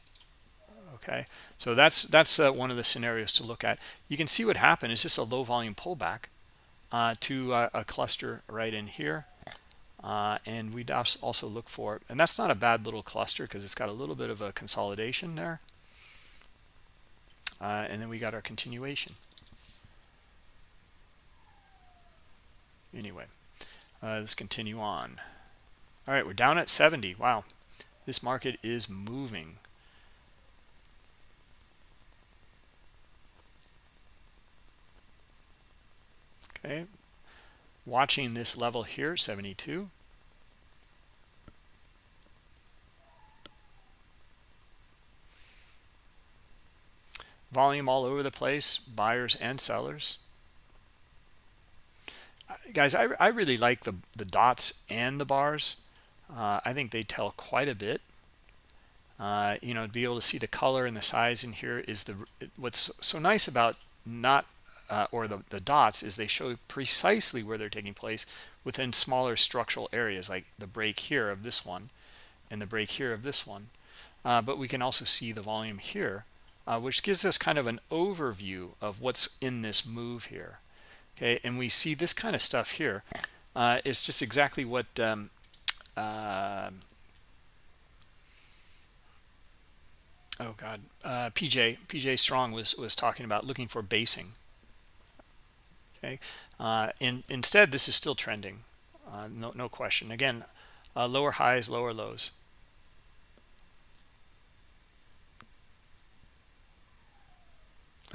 okay? So that's that's uh, one of the scenarios to look at. You can see what happened. Is just a low volume pullback uh, to uh, a cluster right in here uh, and we'd also look for and that's not a bad little cluster because it's got a little bit of a consolidation there. Uh, and then we got our continuation. Anyway uh, let's continue on. All right we're down at 70 wow. This market is moving okay. Watching this level here 72 volume all over the place buyers and sellers. Uh, guys i, I really like the the dots and the bars. Uh, i think they tell quite a bit. Uh, you know to be able to see the color and the size in here is the what's so nice about not uh, or the, the dots is they show precisely where they're taking place within smaller structural areas like the break here of this one and the break here of this one. Uh, but we can also see the volume here, uh, which gives us kind of an overview of what's in this move here. Okay, and we see this kind of stuff here. Uh, it's just exactly what um, uh, oh god uh, pj pj strong was was talking about looking for basing okay? Uh, in, instead this is still trending uh, no, no question. Again uh, lower highs lower lows.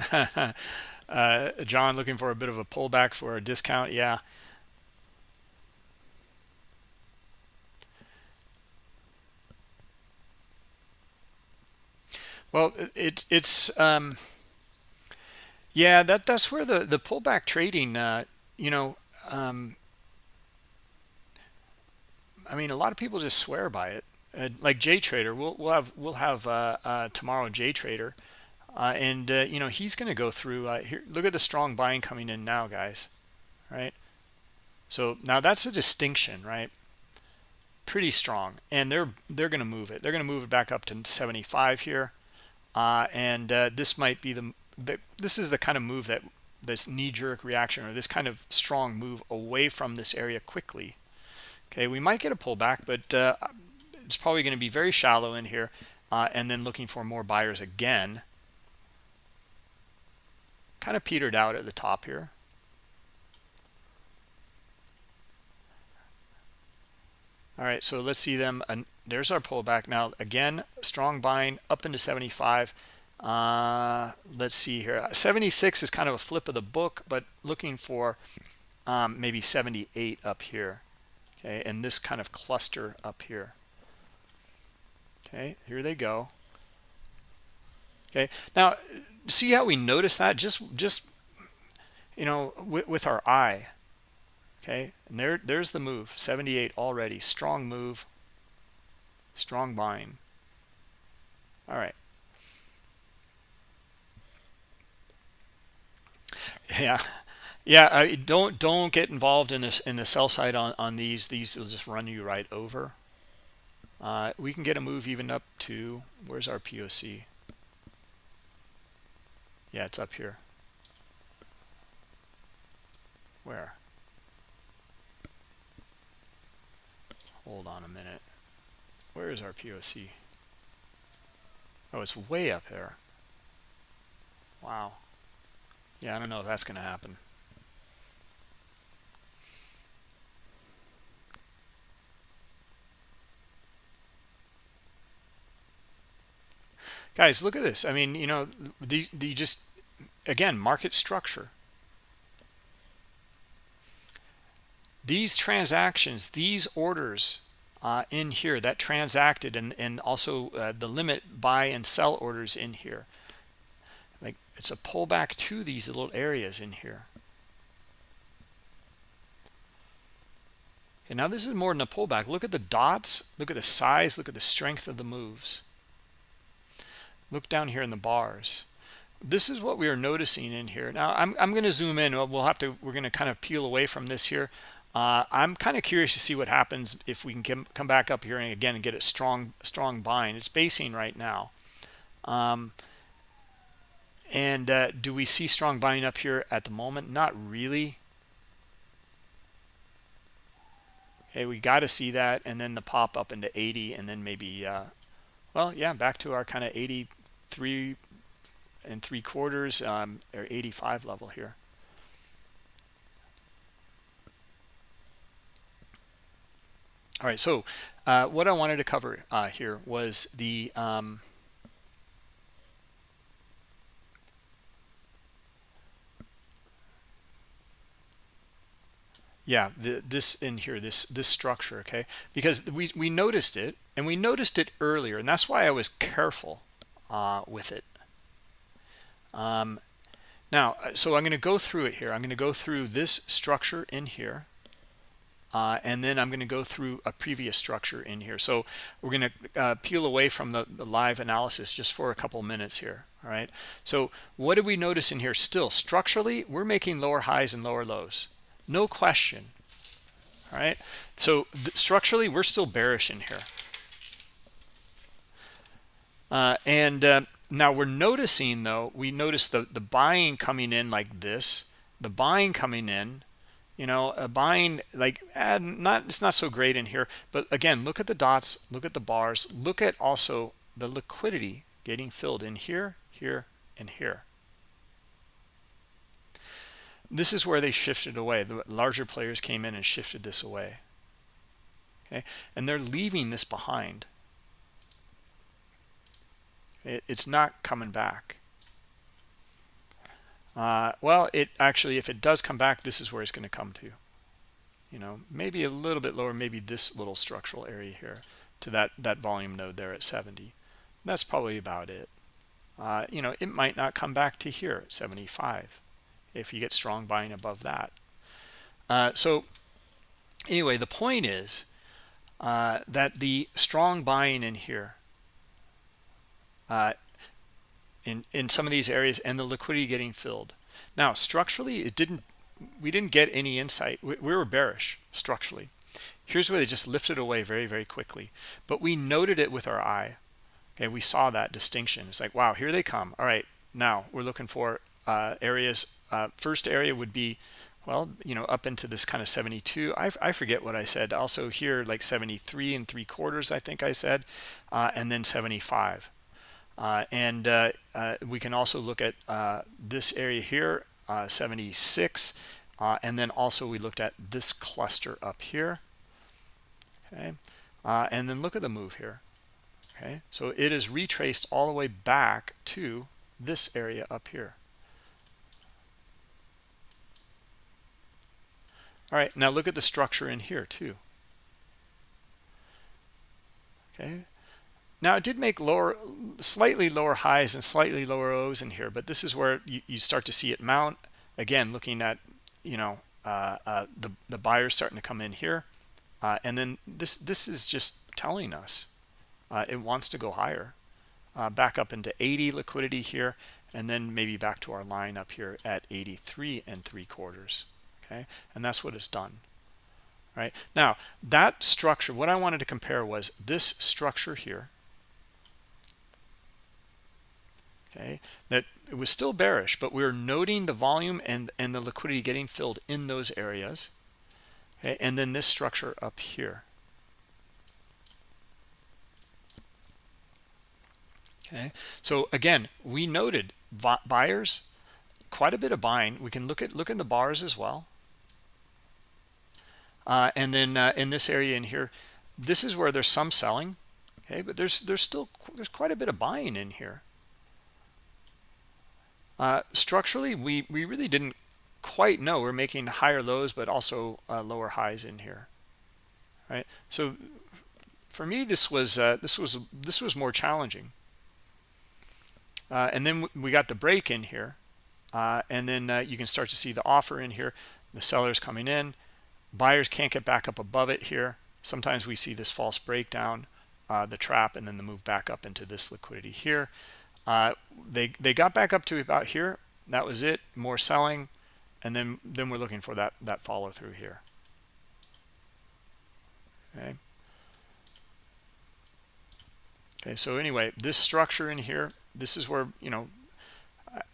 (laughs) Uh, John looking for a bit of a pullback for a discount yeah. Well it, it's um, yeah, that that's where the the pullback trading, uh, you know, um, I mean, a lot of people just swear by it. Uh, like J Trader, we'll we'll have we'll have uh, uh, tomorrow J Trader, uh, and uh, you know he's going to go through. Uh, here, look at the strong buying coming in now, guys. Right. So now that's a distinction, right? Pretty strong, and they're they're going to move it. They're going to move it back up to 75 here, and this might be the this is the kind of move that this knee-jerk reaction or this kind of strong move away from this area quickly. Okay we might get a pullback but uh, it's probably going to be very shallow in here uh, and then looking for more buyers again. Kind of petered out at the top here. All right so let's see them and there's our pullback. Now again strong buying up into 75 uh, let's see here. 76 is kind of a flip of the book but looking for um, maybe 78 up here. Okay and this kind of cluster up here. Okay here they go. Okay now see how we notice that? Just just you know with, with our eye. Okay and there there's the move. 78 already. Strong move. Strong buying all right yeah. Yeah I, don't don't get involved in this in the sell side on on these. These will just run you right over. Uh, we can get a move even up to where's our poc yeah it's up here. Where? Hold on a minute. Where is our poc oh it's way up there. Wow yeah i don't know if that's going to happen. Guys look at this. I mean you know the, the just again market structure. These transactions these orders uh, in here that transacted and and also uh, the limit buy and sell orders in here it's a pullback to these little areas in here. And now this is more than a pullback. Look at the dots. Look at the size. Look at the strength of the moves. Look down here in the bars. This is what we are noticing in here. Now i'm, I'm going to zoom in. We'll have to we're going to kind of peel away from this here. Uh, i'm kind of curious to see what happens if we can come back up here and again and get a strong strong buying it's basing right now. Um, and uh, do we see strong buying up here at the moment? Not really. Okay we got to see that and then the pop up into 80 and then maybe uh, well yeah back to our kind of 83 and three quarters um, or 85 level here. All right so uh, what i wanted to cover uh, here was the um, yeah the, this in here this this structure okay because we we noticed it and we noticed it earlier and that's why i was careful uh, with it um, now uh, so i'm going to go through it here i'm going to go through this structure in here uh, and then I'm going to go through a previous structure in here. So we're going to uh, peel away from the, the, live analysis just for a couple minutes here. All right. So what did we notice in here? Still, structurally, we're making lower highs and lower lows no question. All right? So structurally we're still bearish in here. Uh, and uh, now we're noticing though we notice the the buying coming in like this. The buying coming in you know a buying like eh, not it's not so great in here. But again look at the dots look at the bars look at also the liquidity getting filled in here here and here this is where they shifted away. The larger players came in and shifted this away. Okay? And they're leaving this behind. It, it's not coming back. Uh, well it actually if it does come back this is where it's going to come to. You know maybe a little bit lower maybe this little structural area here to that that volume node there at 70 that's probably about it. Uh, you know it might not come back to here at 75 if you get strong buying above that. Uh, so anyway, the point is uh, that the strong buying in here uh, in in some of these areas and the liquidity getting filled. Now structurally, it didn't. We didn't get any insight. We, we were bearish structurally. Here's where they just lifted away very very quickly, but we noted it with our eye. Okay, we saw that distinction. It's like wow, here they come. All right, now we're looking for uh, areas. Uh, first area would be, well, you know, up into this kind of 72. I, I forget what I said. Also here, like 73 and three quarters, I think I said, uh, and then 75. Uh, and uh, uh, we can also look at this area here, 76. and then also we looked at this cluster up here. Okay. and then look at the move here. Okay. So it is retraced all the way back to this area up here. All right, now look at the structure in here too. Okay. Now it did make lower, slightly lower highs and slightly lower lows in here, but this is where you, you start to see it mount. Again, looking at, you know, uh, uh, the, the buyers starting to come in here. Uh, and then this, this is just telling us uh, it wants to go higher. Uh, back up into 80 liquidity here, and then maybe back to our line up here at 83 and three quarters okay? And that's what it's done right? Now that structure what i wanted to compare was this structure here okay that it was still bearish but we are noting the volume and and the liquidity getting filled in those areas okay? And then this structure up here okay? So again we noted buyers quite a bit of buying. We can look at look in the bars as well uh, and then uh, in this area in here this is where there's some selling okay but there's there's still there's quite a bit of buying in here. Uh, structurally we we really didn't quite know we're making higher lows but also uh, lower highs in here right? So for me this was uh, this was this was more challenging. Uh, and then we got the break in here and then you can start to see the offer in here the sellers coming in buyers can't get back up above it here. Sometimes we see this false breakdown uh, the trap and then the move back up into this liquidity here. Uh, they they got back up to about here. That was it. More selling. And then then we're looking for that that follow through here. Okay. Okay so anyway this structure in here this is where you know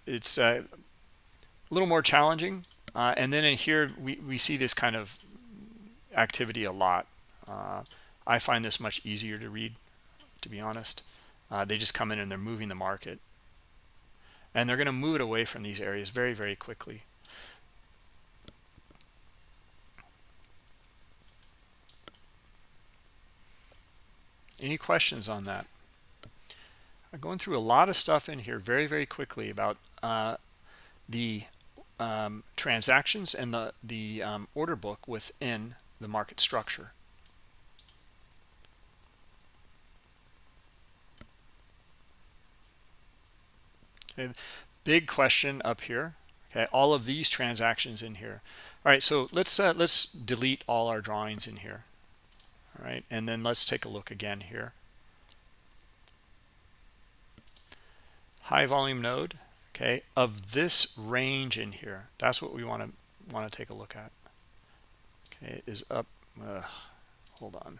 it's uh, a little more challenging. Uh, and then in here we, we see this kind of activity a lot. Uh, I find this much easier to read to be honest. Uh, they just come in and they're moving the market. And they're going to move it away from these areas very very quickly. Any questions on that? I'm going through a lot of stuff in here very, very quickly about uh, the um, transactions and the, the um, order book within the market structure. Okay, big question up here. Okay, all of these transactions in here. All right, so let's uh, let's delete all our drawings in here. All right, and then let's take a look again here. high volume node okay of this range in here that's what we want to want to take a look at is up uh, hold on.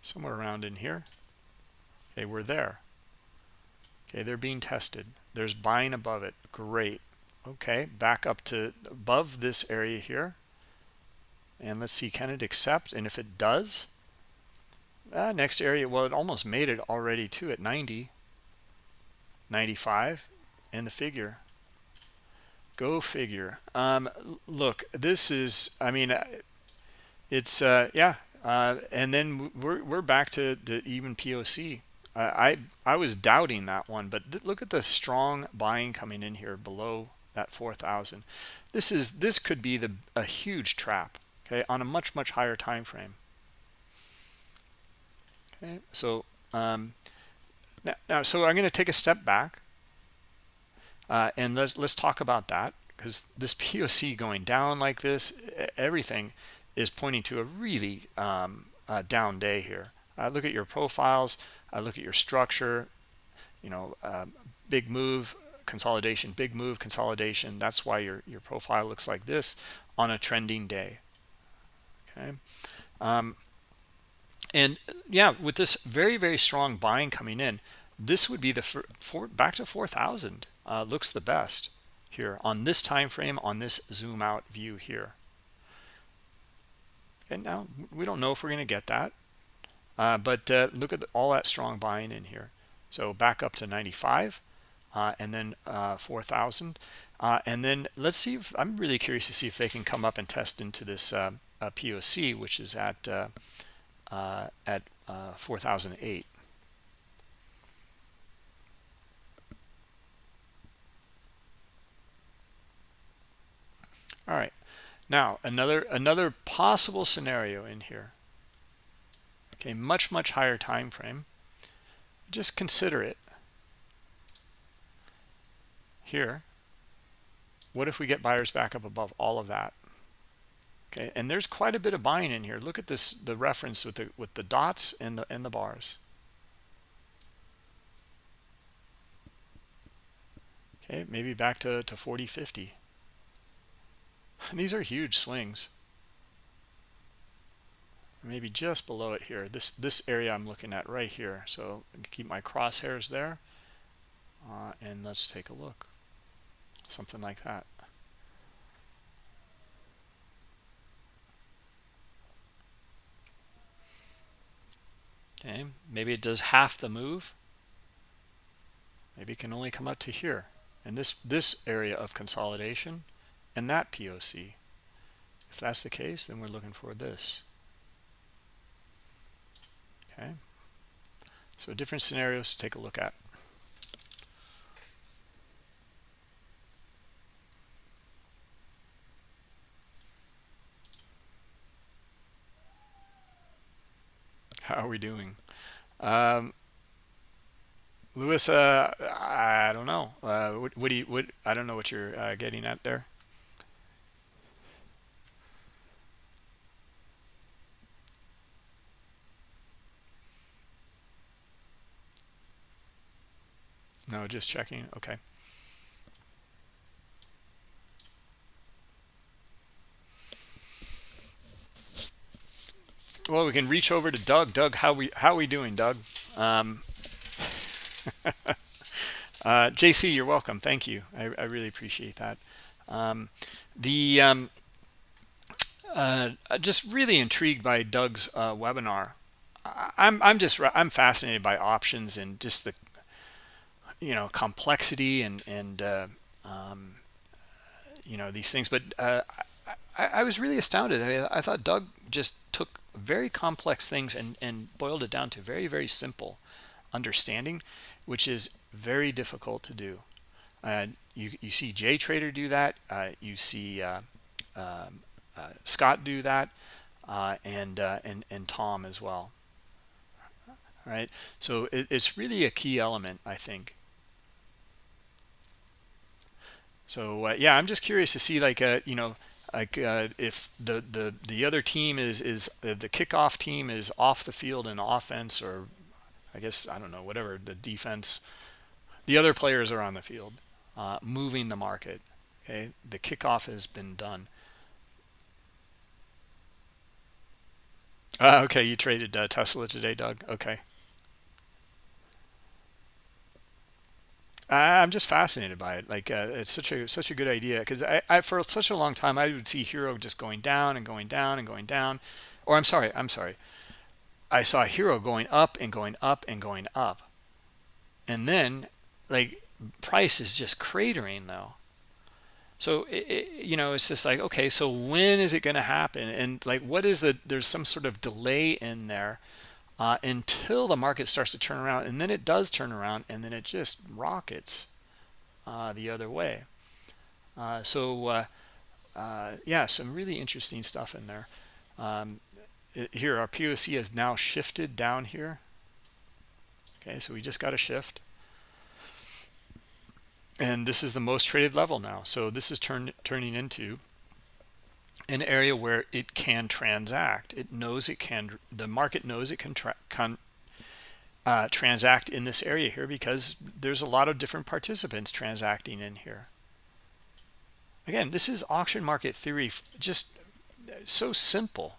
Somewhere around in here? Okay we're there. Okay they're being tested. There's buying above it. Great. Okay back up to above this area here. And let's see can it accept? And if it does? Uh, next area well it almost made it already too at 90 95 and the figure. Go figure. Um, look this is i mean uh, it's uh, yeah uh, and then we're, we're back to, the even poc I i was doubting that one but look at the strong buying coming in here below that 4000 this is this could be the a huge trap okay on a much much higher time frame. Okay so um, now, now so i'm going to take a step back uh, and let's let's talk about that because this (laughs) poc going down like this everything is pointing to a really um, uh, down day here. Uh, look at your profiles I look at your structure you know um, big move consolidation big move consolidation. That's why your your profile looks like this on a trending day. Okay? Um, and yeah with this very very strong buying coming in this would be the for, back to 4000 uh, looks the best here on this time frame on this zoom out view here and now we don't know if we're going to get that uh, but uh, look at all that strong buying in here so back up to 95 uh, and then uh, 4000 uh, and then let's see if i'm really curious to see if they can come up and test into this uh, POC, which is at at uh, 4008. All right. Now, another another possible scenario in here. Okay, much much higher time frame. Just consider it. Here, what if we get buyers back up above all of that? okay and there's quite a bit of buying in here look at this the reference with the with the dots and the and the bars okay maybe back to to 40 50 (laughs) These are huge swings. Maybe just below it here. This this area I'm looking at right here. So keep my crosshairs there. Uh, and let's take a look. Something like that. Okay, maybe it does half the move. Maybe it can only come up to here. And this, this area of consolidation, and that POC if that's the case then we're looking for this okay so different scenarios to take a look at how are we doing um, Lewis, uh, I don't know. Uh, what, what, do you? What I don't know what you're uh, getting at there. No, just checking. Okay. Well, we can reach over to Doug. Doug, how we how we doing, Doug? Um, (laughs) uh, JC, you're welcome. Thank you. I, I really appreciate that. Um, the um, uh, just really intrigued by Doug's uh, webinar. I'm I'm just I'm fascinated by options and just the you know complexity and and uh, um, you know these things. But uh, I, I, was really astounded. I, I, thought Doug just took very complex things and and boiled it down to very very simple understanding which is very difficult to do. Uh, you, you see JTrader do that. Uh, you see uh, um, uh, Scott do that, and, and and Tom as well. right so it, it's really a key element, I think. So yeah, I'm just curious to see, like, you know, like if the the the other team is is the kickoff team is off the field in offense or I guess, I don't know, whatever, the defense. The other players are on the field, uh, moving the market. Okay, the kickoff has been done. Uh, okay, you traded uh, Tesla today, Doug. Okay. I'm just fascinated by it. Like uh, it's such a such a good idea because I, I, for such a long time I would see Hero just going down and going down and going down, or I'm sorry, I'm sorry. I saw Hero going up and going up and going up. And then like price is just cratering though. So, it, it, you know, it's just like, okay, so when is it going to happen? And like, what is the, there's some sort of delay in there uh, until the market starts to turn around. And then it does turn around and then it just rockets uh, the other way. Uh, so, uh, uh, yeah, some really interesting stuff in there. Um, here our POC has now shifted down here okay so we just got a shift and this is the most traded level now so this is turn, turning into an area where it can transact. It knows it can the market knows it can, can uh, transact in this area here because there's a lot of different participants transacting in here. Again this is auction market theory just so simple.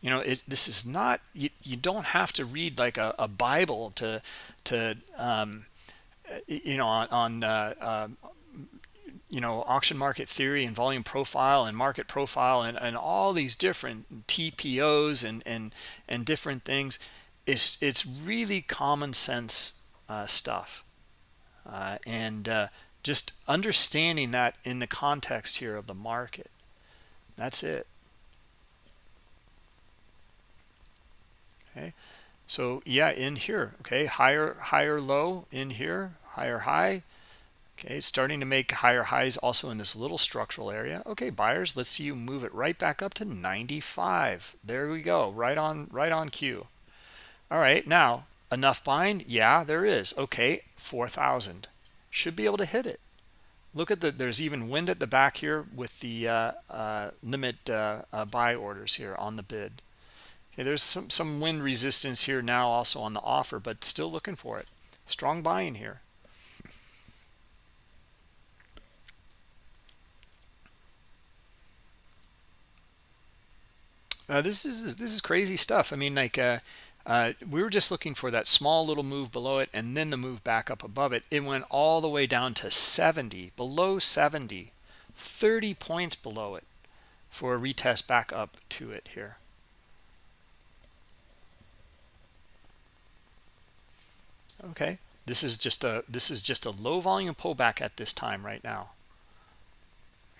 You know it, this is not you, you don't have to read like a, a bible to to um, you know on, on uh, uh, you know auction market theory and volume profile and market profile and, and all these different tpos and and and different things it's it's really common sense uh, stuff. Uh, and uh, just understanding that in the context here of the market. That's it. Okay? So yeah in here okay? Higher higher low in here higher high okay starting to make higher highs also in this little structural area. Okay buyers let's see you move it right back up to 95 there we go right on right on cue. All right now enough buying? Yeah there is. Okay 4000 should be able to hit it. Look at the there's even wind at the back here with the uh, uh, limit uh, uh buy orders here on the bid. Okay, there's some, some wind resistance here now also on the offer, but still looking for it. Strong buying here. Uh, this is this is crazy stuff. I mean, like uh, uh, we were just looking for that small little move below it, and then the move back up above it. It went all the way down to 70, below 70, 30 points below it for a retest back up to it here. okay this is just a this is just a low volume pullback at this time right now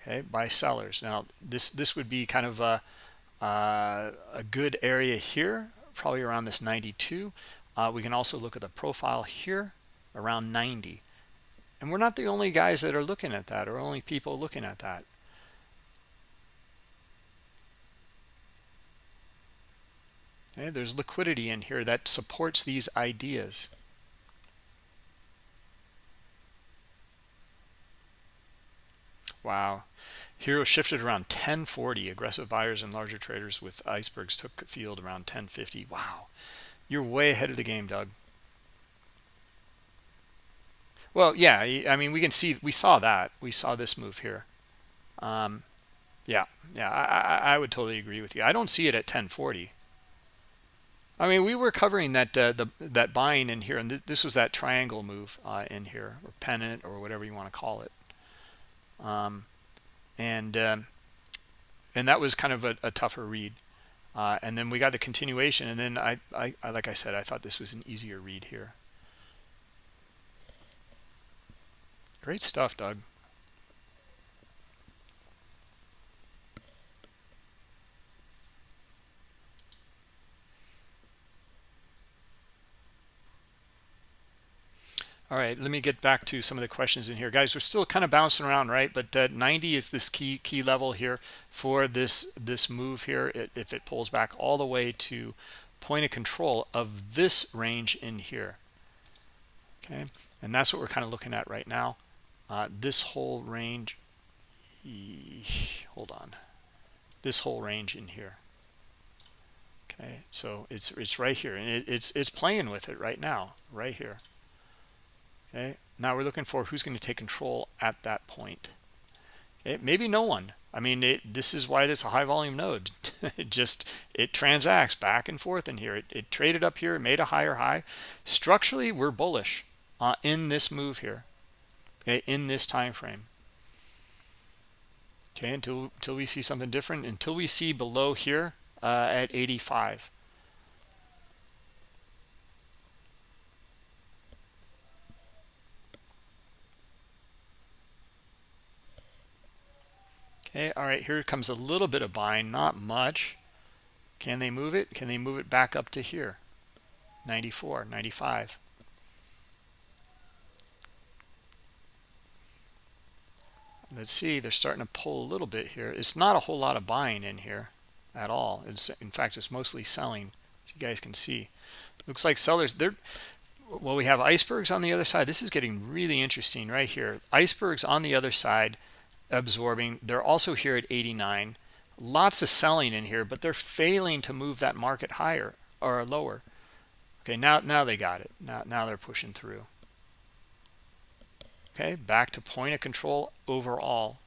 okay by sellers now this this would be kind of a uh, a good area here probably around this 92 uh, we can also look at the profile here around 90 and we're not the only guys that are looking at that or only people looking at that. Okay there's liquidity in here that supports these ideas. Wow Hero shifted around 1040. Aggressive buyers and larger traders with icebergs took field around 1050. Wow. You're way ahead of the game, Doug. Well, yeah, I mean, we can see, we saw that. We saw this move here. Um, yeah, yeah, I, I would totally agree with you. I don't see it at 1040. I mean, we were covering that uh, the that buying in here, and th this was that triangle move uh, in here, or pennant, or whatever you want to call it. Um, and um, and that was kind of a, a tougher read. Uh, and then we got the continuation, and then I, I, I, like I said, I thought this was an easier read here. Great stuff, Doug. All right, let me get back to some of the questions in here. Guys, we're still kind of bouncing around, right? But uh, 90 is this key key level here for this this move here. It, if it pulls back all the way to point of control of this range in here. Okay, and that's what we're kind of looking at right now. Uh, this whole range, hold on, this whole range in here. Okay, so it's it's right here, and it, it's it's playing with it right now, right here okay? Now we're looking for who's going to take control at that point. Okay maybe no one. I mean it, this is why this is a high volume node (laughs) it just it transacts back and forth in here. It, it traded up here made a higher high. Structurally we're bullish uh, in this move here okay in this time frame okay until until we see something different until we see below here uh, at 85 Okay, all right, here comes a little bit of buying, not much. Can they move it? Can they move it back up to here? 94, 95. Let's see, they're starting to pull a little bit here. It's not a whole lot of buying in here at all. It's, in fact, it's mostly selling, as you guys can see. Looks like sellers, they're, well, we have icebergs on the other side. This is getting really interesting right here. Icebergs on the other side absorbing. They're also here at 89. Lots of selling in here, but they're failing to move that market higher or lower. Okay, now now they got it. Now now they're pushing through. Okay, back to point of control overall.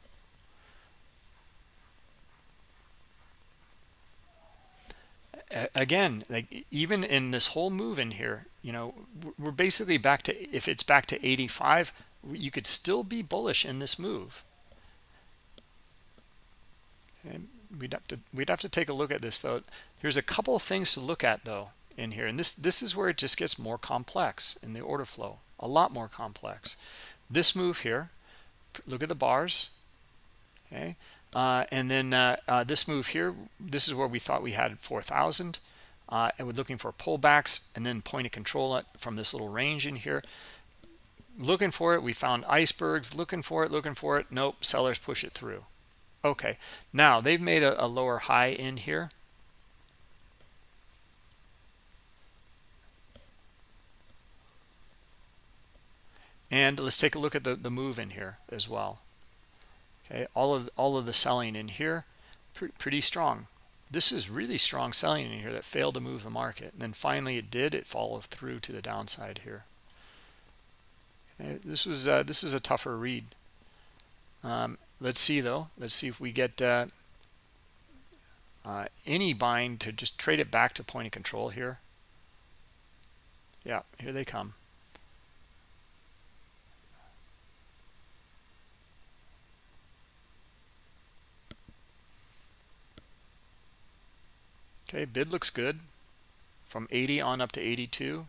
again like even in this whole move in here you know we're basically back to if it's back to 85 you could still be bullish in this move and we'd have to we'd have to take a look at this though. Here's a couple of things to look at though in here, and this this is where it just gets more complex in the order flow, a lot more complex. This move here, look at the bars, okay, uh, and then uh, uh, this move here. This is where we thought we had 4,000, uh, and we're looking for pullbacks and then point of control from this little range in here. Looking for it, we found icebergs. Looking for it, looking for it. Nope, sellers push it through okay. Now they've made a, a lower high in here. And let's take a look at the, the move in here as well. Okay all of all of the selling in here pre pretty strong. This is really strong selling in here that failed to move the market. And then finally it did it followed through to the downside here. Okay, this was uh, this is a tougher read. Um, let's see though. Let's see if we get uh, uh, any bind to just trade it back to point of control here. Yeah here they come. Okay bid looks good. From 80 on up to 82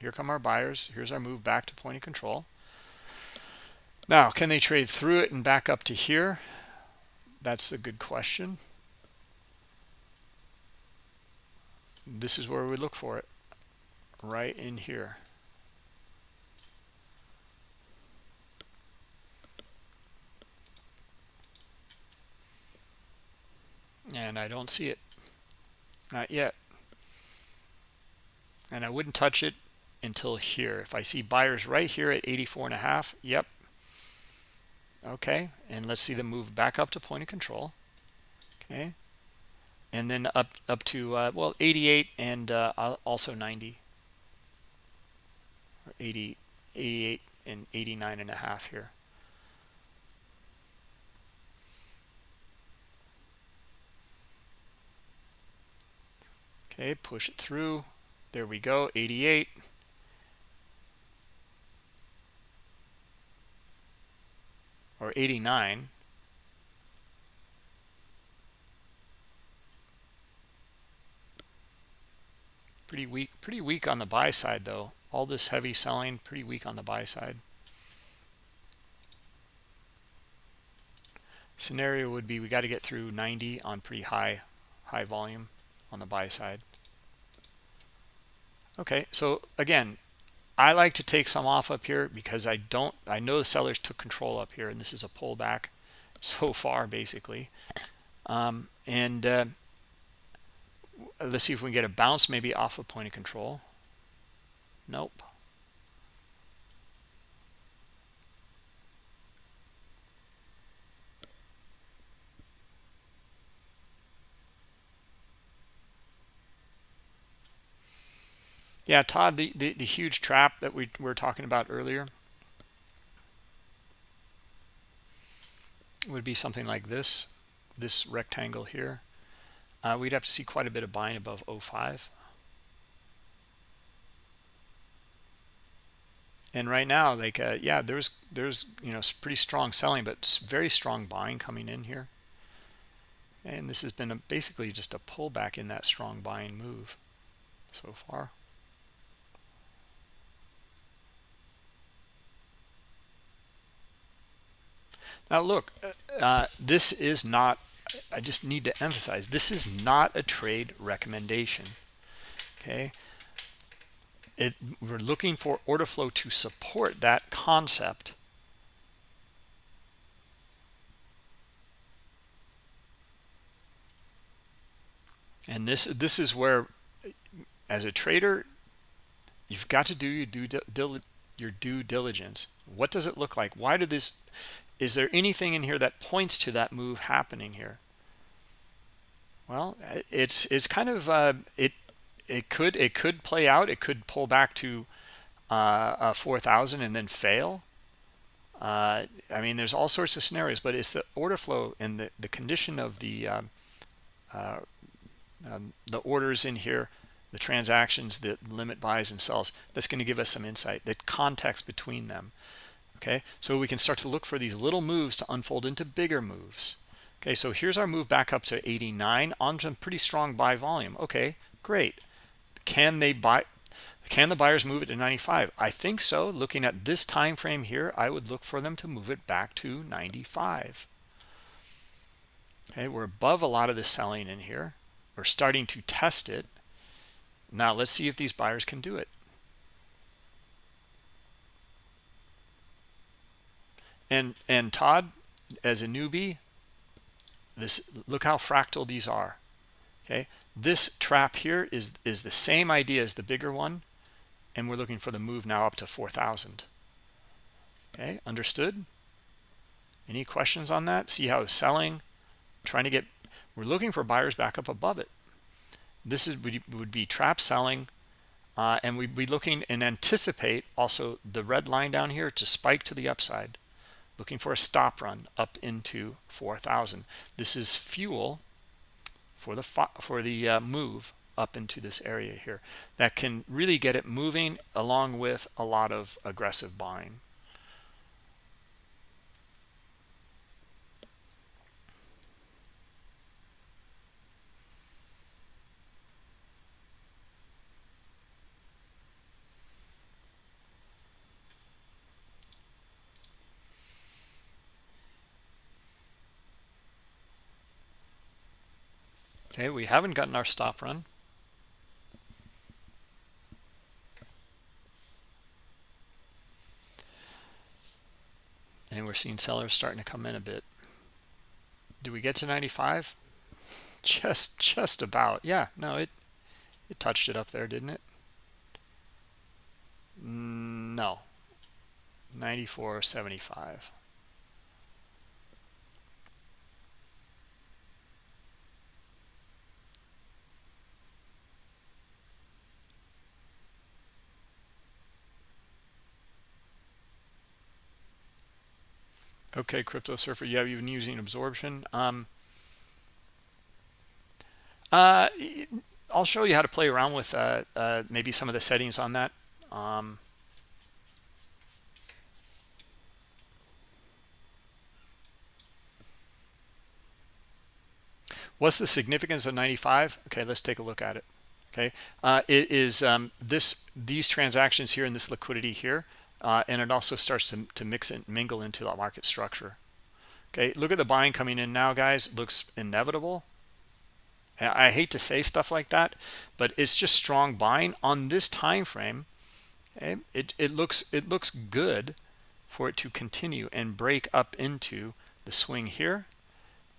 here come our buyers. Here's our move back to point of control now can they trade through it and back up to here? That's a good question. This is where we look for it. Right in here. And I don't see it. Not yet. And I wouldn't touch it until here. If I see buyers right here at 84 and a half yep okay and let's see them move back up to point of control. Okay. And then up up to uh, well 88 and uh, also 90 or 80 88 and 89 and a half here. Okay push it through. There we go 88 or 89 pretty weak pretty weak on the buy side though. All this heavy selling pretty weak on the buy side. Scenario would be we got to get through 90 on pretty high high volume on the buy side. Okay so again I like to take some off up here because I don't I know the sellers took control up here and this is a pullback (laughs) so far basically. Um, and uh, let's see if we can get a bounce maybe off a of point of control. Nope Yeah, Todd, the, the, the huge trap that we were talking about earlier would be something like this, this rectangle here. Uh, we'd have to see quite a bit of buying above 05. And right now, like, uh, yeah, there's, there's, you know, pretty strong selling, but very strong buying coming in here. And this has been a, basically just a pullback in that strong buying move so far. Now look, uh, this is not, I just need to emphasize, this is not a trade recommendation, okay? It, we're looking for order flow to support that concept. And this this is where, as a trader, you've got to do your due, your due diligence. What does it look like? Why did this is there anything in here that points to that move happening here? Well it's it's kind of uh, it it could it could play out. It could pull back to uh, 4000 and then fail. Uh, I mean there's all sorts of scenarios but it's the order flow and the, the condition of the um, uh, um, the orders in here the transactions the limit buys and sells that's going to give us some insight the context between them okay? So we can start to look for these little moves to unfold into bigger moves. Okay so here's our move back up to 89 on some pretty strong buy volume. Okay great. Can they buy can the buyers move it to 95 i think so. Looking at this time frame here i would look for them to move it back to 95 okay we're above a lot of the selling in here. We're starting to test it. Now let's see if these buyers can do it and and todd as a newbie this look how fractal these are okay? This trap here is is the same idea as the bigger one and we're looking for the move now up to 4000 okay understood? Any questions on that? See how it's selling? Trying to get we're looking for buyers back up above it. This is would, would be trap selling uh, and we'd be looking and anticipate also the red line down here to spike to the upside looking for a stop run up into 4000 this is fuel for the for the uh, move up into this area here that can really get it moving along with a lot of aggressive buying Okay, we haven't gotten our stop run. And we're seeing sellers starting to come in a bit. Do we get to 95? (laughs) Just just about. Yeah, no, it it touched it up there, didn't it? Mm, no. 94.75. Okay, Crypto Surfer, yeah, you've been using absorption. Um, uh, I'll show you how to play around with uh, uh, maybe some of the settings on that. Um, what's the significance of 95? Okay, let's take a look at it. Okay, uh, it is um, this these transactions here and this liquidity here uh, and it also starts to, to mix and mingle into the market structure. Okay look at the buying coming in now guys. Looks inevitable. I hate to say stuff like that but it's just strong buying. On this time frame okay? it, it looks it looks good for it to continue and break up into the swing here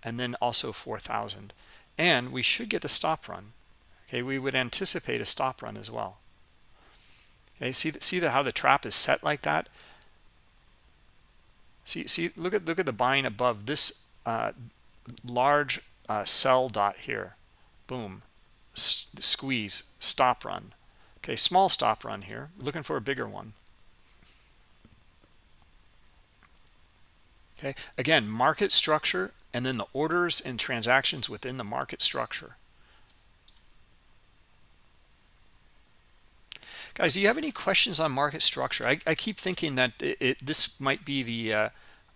and then also 4000 and we should get the stop run. Okay we would anticipate a stop run as well Okay, see see the, how the trap is set like that. See see look at look at the buying above this uh, large uh, sell dot here. Boom, S squeeze, stop run. Okay, small stop run here. Looking for a bigger one. Okay, again, market structure and then the orders and transactions within the market structure. Guys, do you have any questions on market structure? I, I keep thinking that it, it, this might be the uh,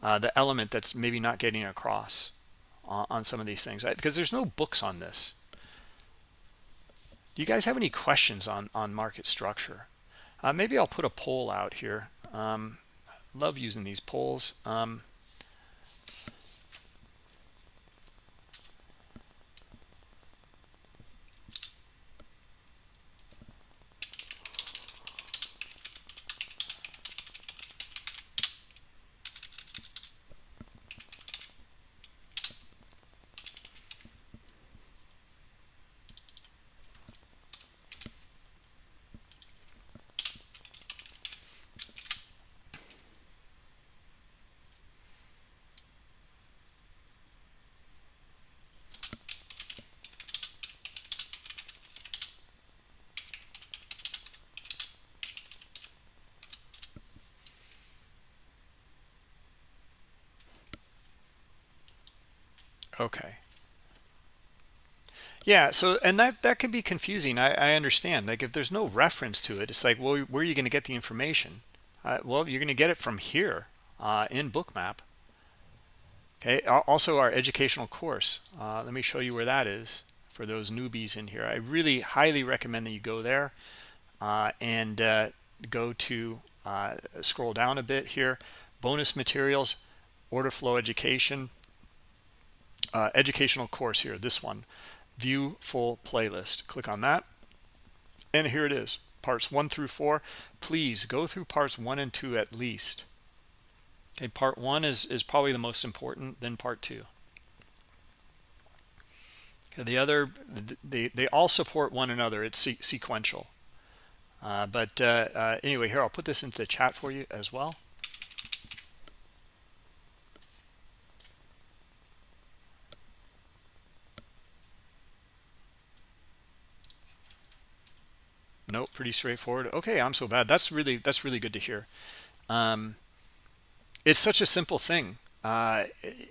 uh, the element that's maybe not getting across on, on some of these things because there's no books on this. Do you guys have any questions on on market structure? Uh, maybe I'll put a poll out here. Um, love using these polls. Um, Okay. Yeah, so and that that can be confusing. I, I understand. Like if there's no reference to it, it's like, well, where are you going to get the information? Uh, well, you're going to get it from here uh, in Bookmap. Okay. Also, our educational course. Uh, let me show you where that is for those newbies in here. I really highly recommend that you go there uh, and uh, go to uh, scroll down a bit here. Bonus materials, order flow education educational course here, this one, view full playlist. Click on that. And here it is, parts one through four. Please go through parts one and two at least. Okay, part one is, is probably the most important, then part two. Okay, the other, they, they all support one another. It's sequential. Uh, but uh, uh, anyway, here, I'll put this into the chat for you as well. Nope, pretty straightforward. Okay, I'm so bad. That's really that's really good to hear. Um, it's such a simple thing, uh,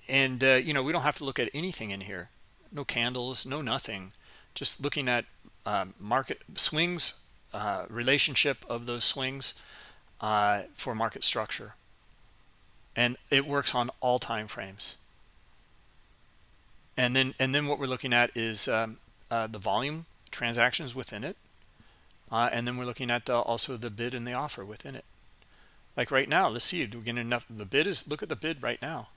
and uh, you know we don't have to look at anything in here. No candles, no nothing. Just looking at um, market swings, uh, relationship of those swings uh, for market structure, and it works on all time frames. And then and then what we're looking at is um, uh, the volume transactions within it uh, and then we're looking at uh, also the bid and the offer within it. Like right now, let's see, do we get enough? The bid is, look at the bid right now.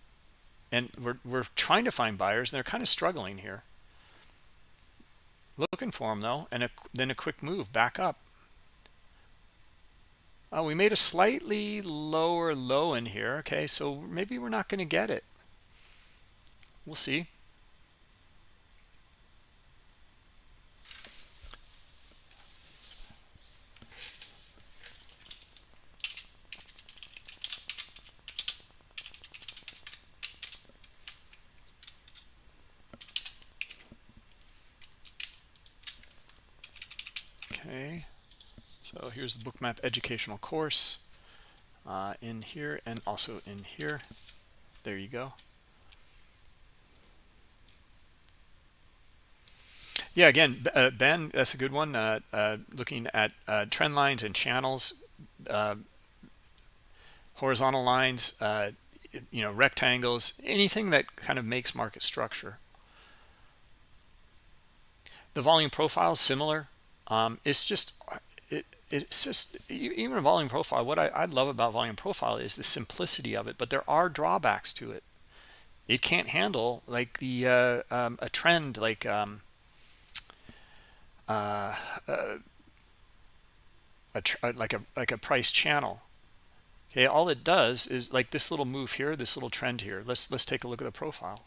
And we're, we're trying to find buyers and they're kind of struggling here. looking for them though and a, then a quick move back up oh we made a slightly lower low in here okay so maybe we're not going to get it we'll see Okay, so here's the bookmap educational course uh, in here and also in here. There you go. Yeah, again, uh, Ben, that's a good one. Uh, uh, looking at uh, trend lines and channels, uh, horizontal lines, you know, rectangles, anything that kind of makes market structure. The volume profile similar um, it's just it's just even a volume profile what I, I love about volume profile is the simplicity of it but there are drawbacks to it. It can't handle like the uh, um, a trend like um, uh, uh, a uh, like a like a price channel. Okay all it does is like this little move here this little trend here. Let's let's take a look at the profile.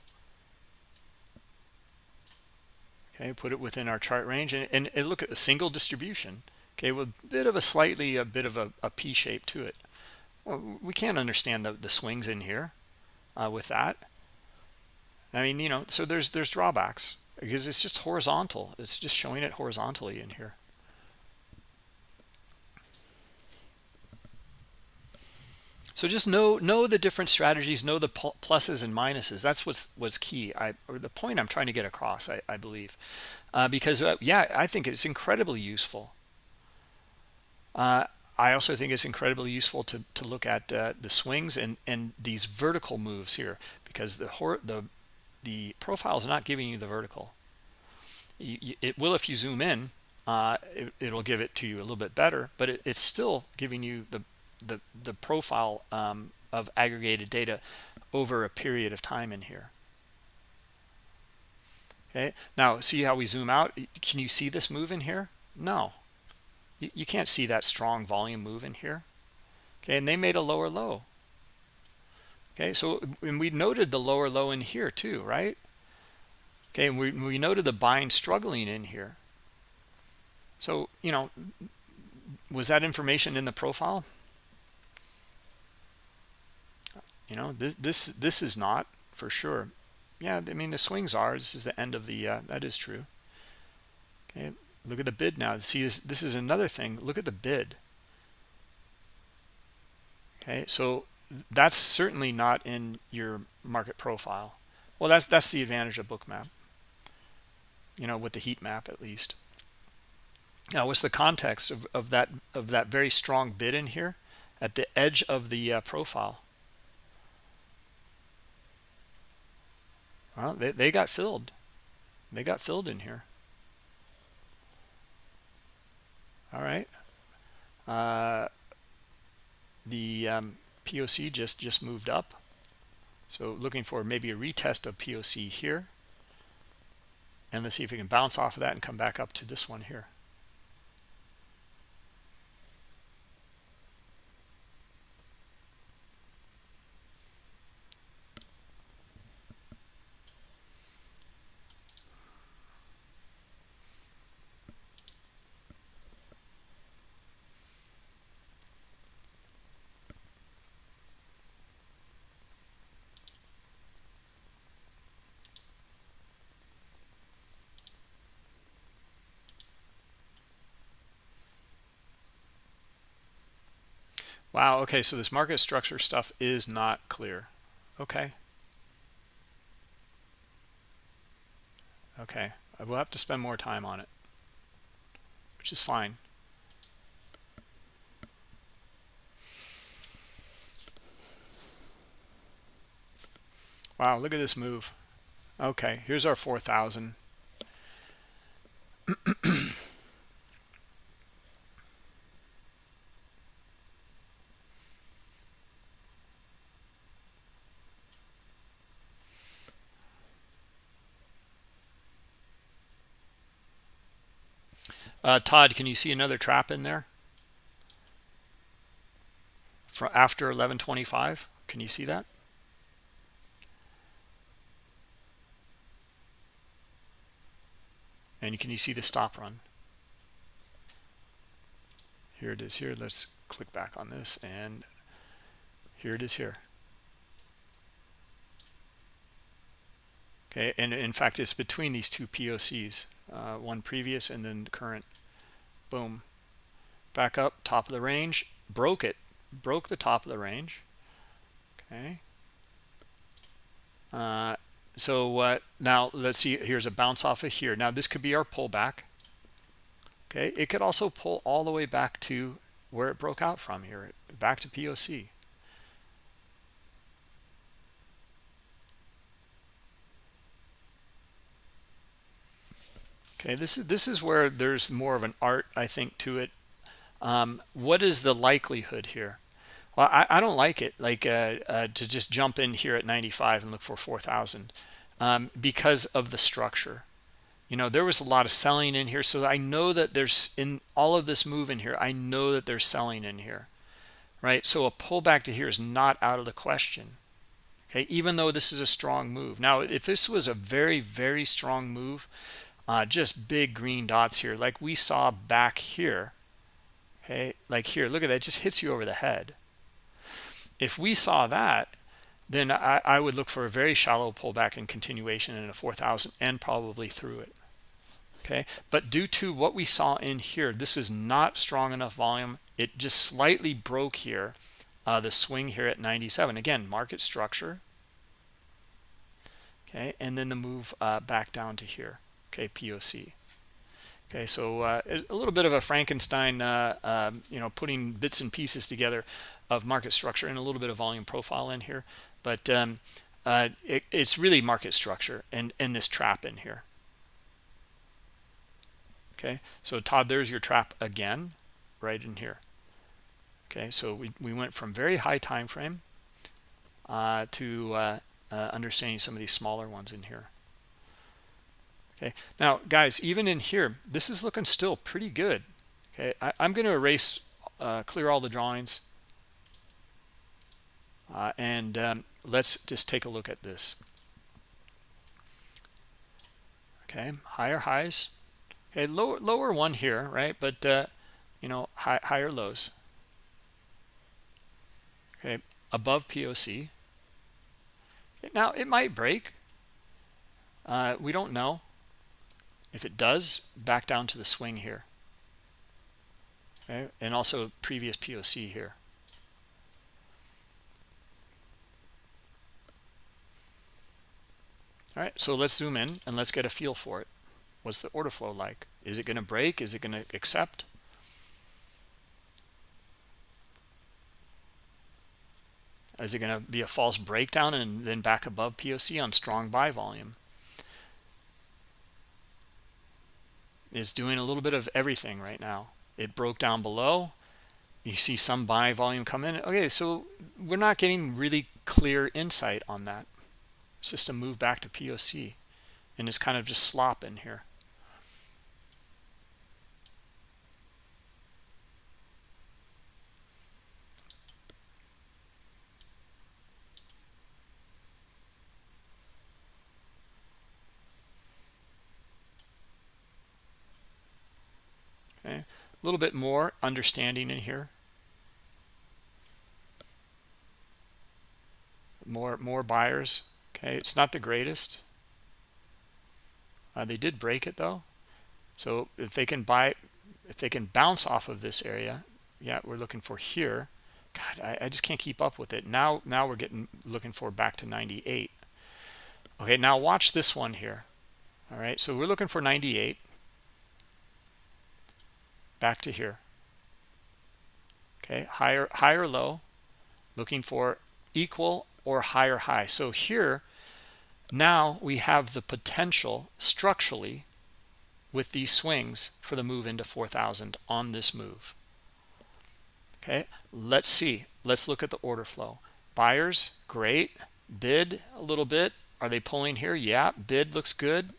Okay put it within our chart range and, and, and look at a single distribution okay with a bit of a slightly a bit of a, a p shape to it well, we can't understand the, the swings in here uh, with that i mean you know so there's there's drawbacks because it's just horizontal it's just showing it horizontally in here So just know know the different strategies, know the pluses and minuses. That's what's what's key. I or the point I'm trying to get across. I, I believe, uh, because uh, yeah, I think it's incredibly useful. Uh, I also think it's incredibly useful to to look at uh, the swings and and these vertical moves here because the the the profile is not giving you the vertical. You, you, it will if you zoom in. Uh, it, will give it to you a little bit better, but it, it's still giving you the the, the profile um, of aggregated data over a period of time in here. Okay, now see how we zoom out? Can you see this move in here? No, you, you can't see that strong volume move in here. Okay, and they made a lower low. Okay, so and we noted the lower low in here too, right? Okay, and we, we noted the buying struggling in here. So, you know, was that information in the profile? you know this this this is not for sure yeah i mean the swings are this is the end of the uh, that is true okay look at the bid now. See this this is another thing. Look at the bid. Okay so that's certainly not in your market profile. Well that's that's the advantage of bookmap you know with the heat map at least. Now what's the context of, of that of that very strong bid in here? At the edge of the uh, profile. Well, they, they got filled. They got filled in here. All right. Uh, the um, POC just, just moved up. So looking for maybe a retest of POC here. And let's see if we can bounce off of that and come back up to this one here. Wow, okay, so this market structure stuff is not clear. Okay. Okay, I will have to spend more time on it, which is fine. Wow, look at this move. Okay, here's our 4,000. (clears throat) uh, todd can you see another trap in there? For after 1125 can you see that? And can you see the stop run? Here it is here let's click back on this and here it is here. Okay and in fact it's between these two pocs uh, one previous and then current boom. Back up top of the range. Broke it. Broke the top of the range. Okay. Uh, so what uh, now let's see here's a bounce off of here. Now this could be our pullback. Okay. It could also pull all the way back to where it broke out from here back to poc okay this is this is where there's more of an art i think to it. Um, what is the likelihood here? Well i, I don't like it like uh, uh, to just jump in here at 95 and look for 4000 um, because of the structure. You know there was a lot of selling in here so i know that there's in all of this move in here i know that there's selling in here right? So a pullback to here is not out of the question okay? Even though this is a strong move. Now if this was a very very strong move uh, just big green dots here like we saw back here. Okay like here look at that it just hits you over the head. If we saw that then I, I, would look for a very shallow pullback and continuation in a 4000 and probably through it. Okay? But due to what we saw in here this is not strong enough volume. It just slightly broke here uh, the swing here at 97 again market structure. Okay? And then the move uh, back down to here okay poc okay so uh, a little bit of a frankenstein uh, um, you know putting bits and pieces together of market structure and a little bit of volume profile in here. But um, uh, it, it's really market structure and and this trap in here. Okay so todd there's your trap again right in here. Okay so we, we went from very high time frame uh, to uh, uh, understanding some of these smaller ones in here okay. Now guys even in here this is looking still pretty good. Okay. I, am going to erase uh, clear all the drawings. Uh, and um, let's just take a look at this. Okay. Higher highs. Okay. Lower lower one here right? But uh, you know high, higher lows. Okay. Above poc now it might break. Uh, we don't know if it does back down to the swing here. Okay? And also previous poc here. All right so let's zoom in and let's get a feel for it. What's the order flow like? Is it going to break? Is it going to accept? Is it going to be a false breakdown and then back above poc on strong buy volume is doing a little bit of everything right now. It broke down below. You see some buy volume come in. Okay so we're not getting really clear insight on that. System move back to POC and it's kind of just slop in here. Okay, a little bit more understanding in here. More more buyers. Okay it's not the greatest. Uh, they did break it though. So if they can buy if they can bounce off of this area yeah we're looking for here. God I, I just can't keep up with it. Now now we're getting looking for back to 98 okay now watch this one here. All right so we're looking for 98 back to here. Okay higher higher low looking for equal or higher high. So here now we have the potential structurally with these swings for the move into 4000 on this move. Okay let's see. Let's look at the order flow. Buyers great. Bid a little bit. Are they pulling here? Yeah bid looks good.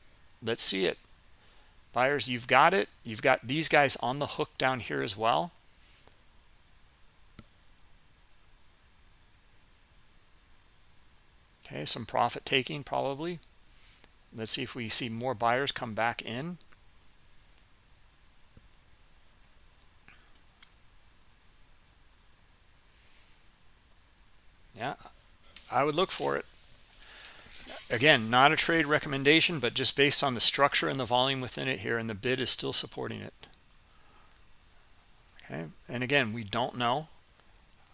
Let's see it buyers you've got it. You've got these guys on the hook down here as well. Okay some profit taking probably. Let's see if we see more buyers come back in. Yeah i would look for it again not a trade recommendation but just based on the structure and the volume within it here and the bid is still supporting it. Okay and again we don't know.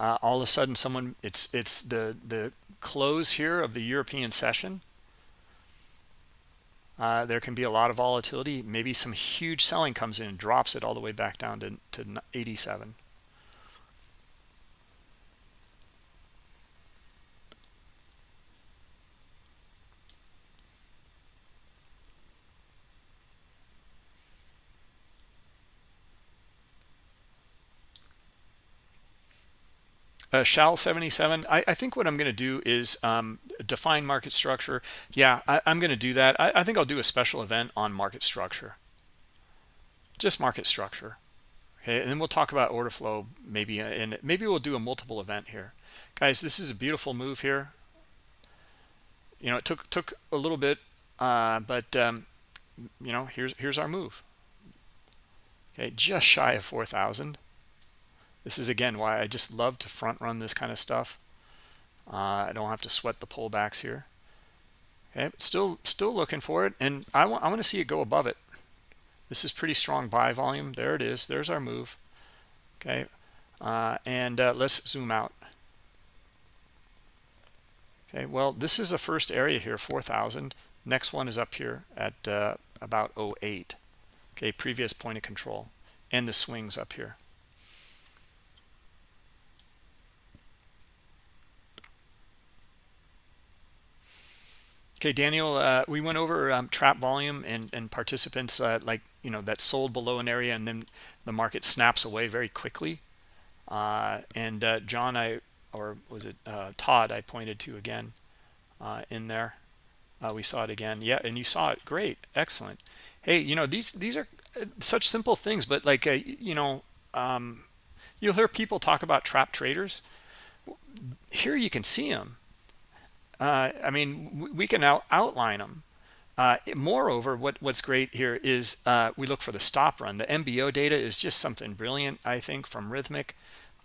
Uh, all of a sudden someone it's it's the the close here of the European session. Uh, there can be a lot of volatility. Maybe some huge selling comes in and drops it all the way back down to, to 87 Uh, shall 77 I, I, think what i'm going to do is um, define market structure. Yeah I, am going to do that. I, I, think i'll do a special event on market structure. Just market structure okay? And then we'll talk about order flow maybe uh, and maybe we'll do a multiple event here. Guys this is a beautiful move here. You know it took took a little bit uh, but um, you know here's here's our move. Okay just shy of 4,000 this is again why I just love to front run this kind of stuff. Uh, I don't have to sweat the pullbacks here. Okay, still still looking for it, and I want I want to see it go above it. This is pretty strong buy volume. There it is. There's our move. Okay, uh, and uh, let's zoom out. Okay, well this is the first area here, 4,000. Next one is up here at uh, about 08. Okay, previous point of control, and the swings up here. Okay, Daniel, uh, we went over um, trap volume and, and participants uh, like, you know, that sold below an area and then the market snaps away very quickly. Uh, and uh, John, I, or was it uh, Todd, I pointed to again uh, in there. we saw it again. Yeah, and you saw it. Great. Excellent. Hey, you know, these, these are such simple things, but like, you know, um, you'll hear people talk about trap traders. Here you can see them uh, I mean, we can out outline them. Uh, moreover, what, what's great here is uh, we look for the stop run. The MBO data is just something brilliant, I think, from Rithmic.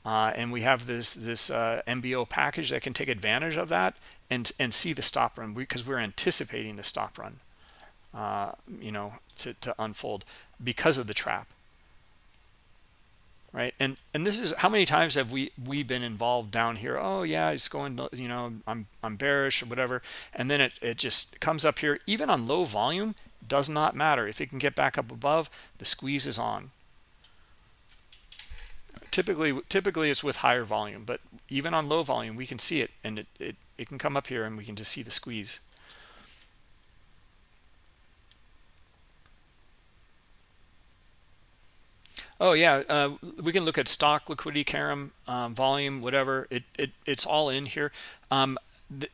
Uh, and we have this this uh, MBO package that can take advantage of that and and see the stop run because we, are anticipating the stop run, uh, you know, to, to unfold because of the trap right? And and this is how many times have we we been involved down here? Oh yeah it's going you know i'm i'm bearish or whatever. And then it, it just comes up here even on low volume does not matter. If it can get back up above the squeeze is on. Typically typically it's with higher volume but even on low volume we can see it and it, it, it can come up here and we can just see the squeeze Oh yeah, uh, we can look at stock liquidity, Karam, um, volume, whatever. It, it it's all in here. Um,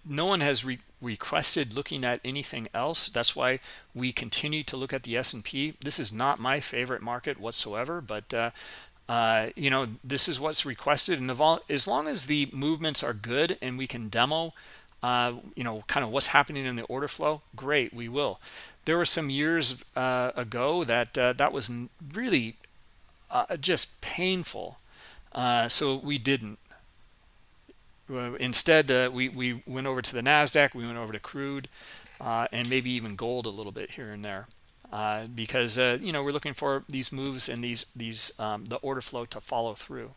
no one has re requested looking at anything else. That's why we continue to look at the S&P. This is not my favorite market whatsoever, but uh, uh, you know this is what's requested. And as long as the movements are good and we can demo, uh, you know, kind of what's happening in the order flow, great, we will. There were some years uh, ago that uh, that was really uh, just painful. Uh, so we didn't. Instead, uh, we, we went over to the NASDAQ, we went over to crude, uh, and maybe even gold a little bit here and there. Uh, because, uh, you know, we're looking for these moves and these, these um, the order flow to follow through.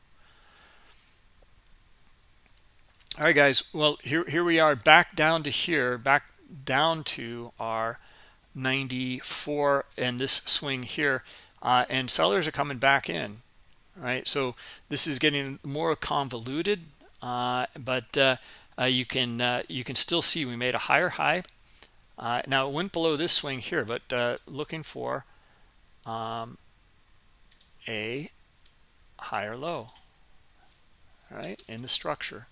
All right, guys. Well, here, here we are back down to here, back down to our 94 and this swing here uh, and sellers are coming back in right? So this is getting more convoluted uh, but uh, uh you can uh, you can still see we made a higher high. Uh, now it went below this swing here but looking for um, a higher low right in the structure.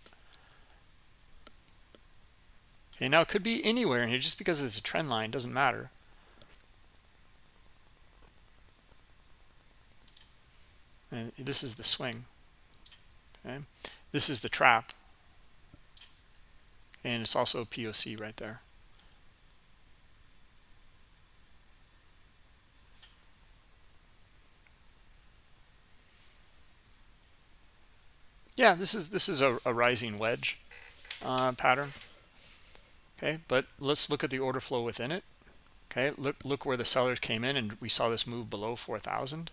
Okay now it could be anywhere in here. Just because it's a trend line doesn't matter and this is the swing. Okay? This is the trap. And it's also a poc right there. Yeah this is this is a, a rising wedge uh, pattern. Okay but let's look at the order flow within it. Okay look look where the sellers came in and we saw this move below 4,000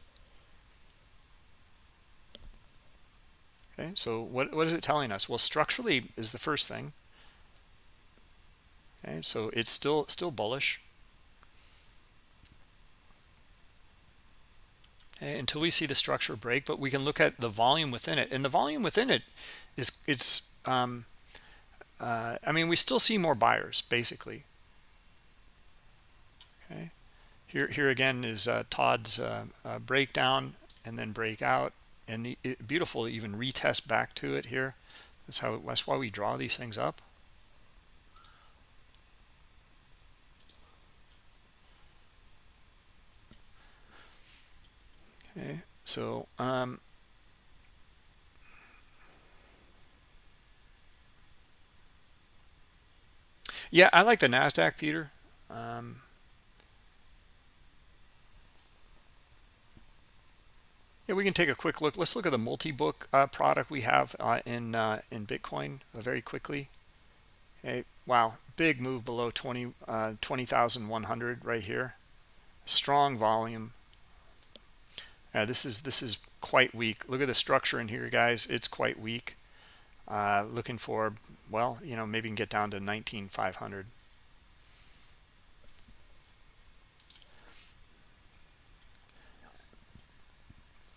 okay so what, what is it telling us? Well structurally is the first thing. Okay so it's still still bullish. Okay, until we see the structure break but we can look at the volume within it. And the volume within it is it's um uh, i mean we still see more buyers basically. Okay here here again is uh, todd's uh, uh breakdown and then breakout and it, beautiful even retest back to it here. That's how that's why we draw these things up. Okay so um yeah i like the nasdaq peter. Um Yeah, we can take a quick look. Let's look at the multi-book uh, product we have uh, in uh, in Bitcoin uh, very quickly. Okay, wow, big move below 20 uh, 20,100 right here. Strong volume. This is this is quite weak. Look at the structure in here, guys. It's quite weak. Uh, looking for well, you know, maybe can get down to 19,500.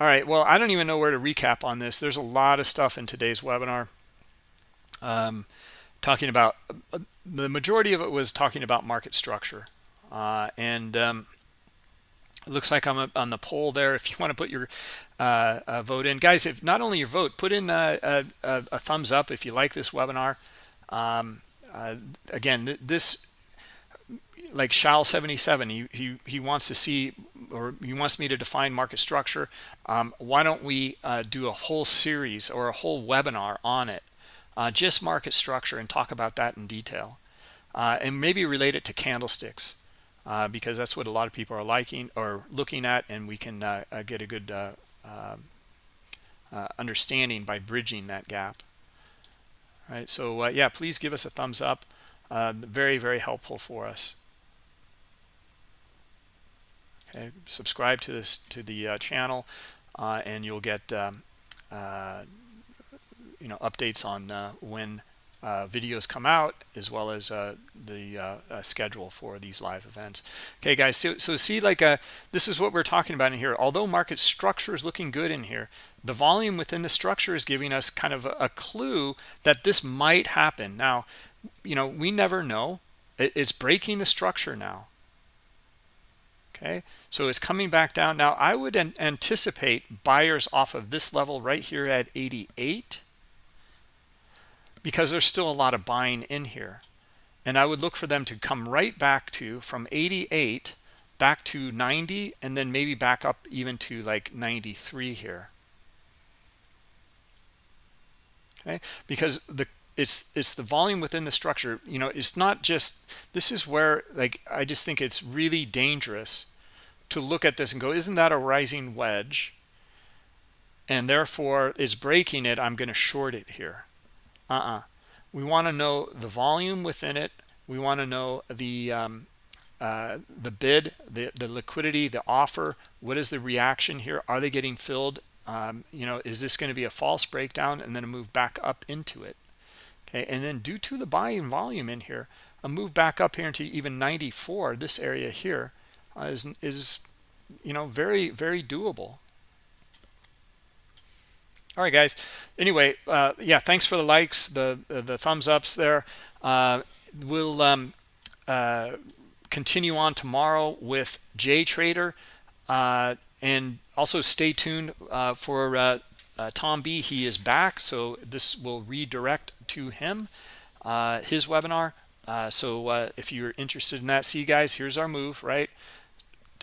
All right well i don't even know where to recap on this. There's a lot of stuff in today's webinar um, talking about uh, the majority of it was talking about market structure. Uh, and um, it looks like i'm on the poll there. If you want to put your uh, uh, vote in guys if not only your vote put in a, a, a thumbs up if you like this webinar. Um, uh, again th this like Shal 77 he, he he wants to see or he wants me to define market structure um, why don't we uh, do a whole series or a whole webinar on it uh, just market structure and talk about that in detail uh, and maybe relate it to candlesticks uh, because that's what a lot of people are liking or looking at and we can uh, uh, get a good um, understanding by bridging that gap. All right so yeah please give us a thumbs up very very helpful for us okay subscribe to this to the uh, channel uh, and you'll get um, uh, you know updates on uh, when uh, videos come out as well as uh, the schedule for these live events. Okay guys so, so see like this is what we're talking about in here. Although market structure is looking good in here the volume within the structure is giving us kind of a, a clue that this might happen. Now you know we never know. It, it's breaking the structure now okay? So it's coming back down. Now i would an anticipate buyers off of this level right here at 88 because there's still a lot of buying in here. And i would look for them to come right back to from 88 back to 90 and then maybe back up even to like 93 here. Okay? Because the it's it's the volume within the structure you know it's not just this is where like i just think it's really dangerous to look at this and go isn't that a rising wedge? And therefore is breaking it i'm going to short it here. Uh-uh. We want to know the volume within it. We want to know the um, uh, the bid the the liquidity the offer. What is the reaction here? Are they getting filled? Um, you know is this going to be a false breakdown and then a move back up into it? Okay and then due to the buying volume in here a move back up here into even 94 this area here is is you know very very doable. All right guys. Anyway uh, yeah thanks for the likes the the thumbs ups there. Uh, we'll um, uh, continue on tomorrow with J Trader uh, and also stay tuned uh, for uh, Tom B. He is back so this will redirect to him his webinar. So if you're interested in that see you guys. Here's our move right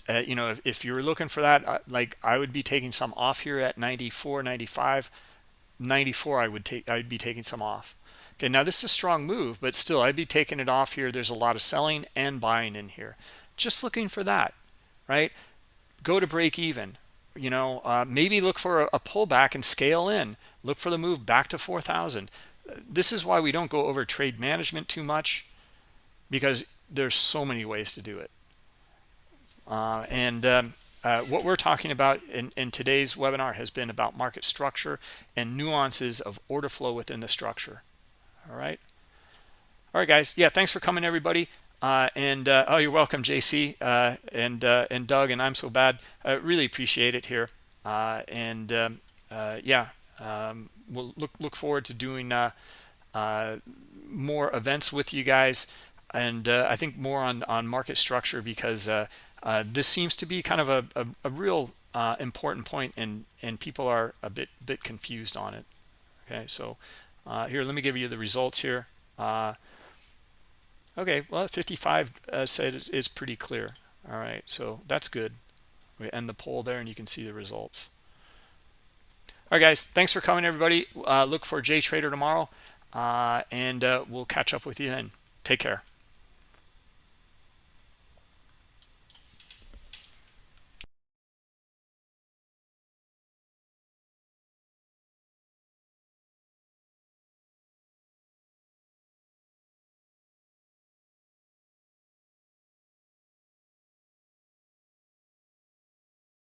uh, you know if, if you're looking for that uh, like i would be taking some off here at 94 95 94 i would take i'd be taking some off. Okay now this is a strong move but still i'd be taking it off here. There's a lot of selling and buying in here. Just looking for that right? Go to break even you know uh, maybe look for a, a pullback and scale in. Look for the move back to 4000 this is why we don't go over trade management too much because there's so many ways to do it uh, and um, uh, what we're talking about in, in today's webinar has been about market structure and nuances of order flow within the structure. All right? All right guys. Yeah thanks for coming everybody. Uh, and uh, oh you're welcome JC uh, and uh, and Doug and I'm so bad. I really appreciate it here. And um, yeah um, we'll look look forward to doing more events with you guys. And I think more on on market structure because this seems to be kind of a, a, a real important point and and people are a bit bit confused on it okay so here let me give you the results here Okay, well, 55 uh, said is, pretty clear. All right, so that's good. We end the poll there and you can see the results. All right, guys, thanks for coming, everybody. Uh, look for J Trader tomorrow, uh, and uh, we'll catch up with you then. Take care.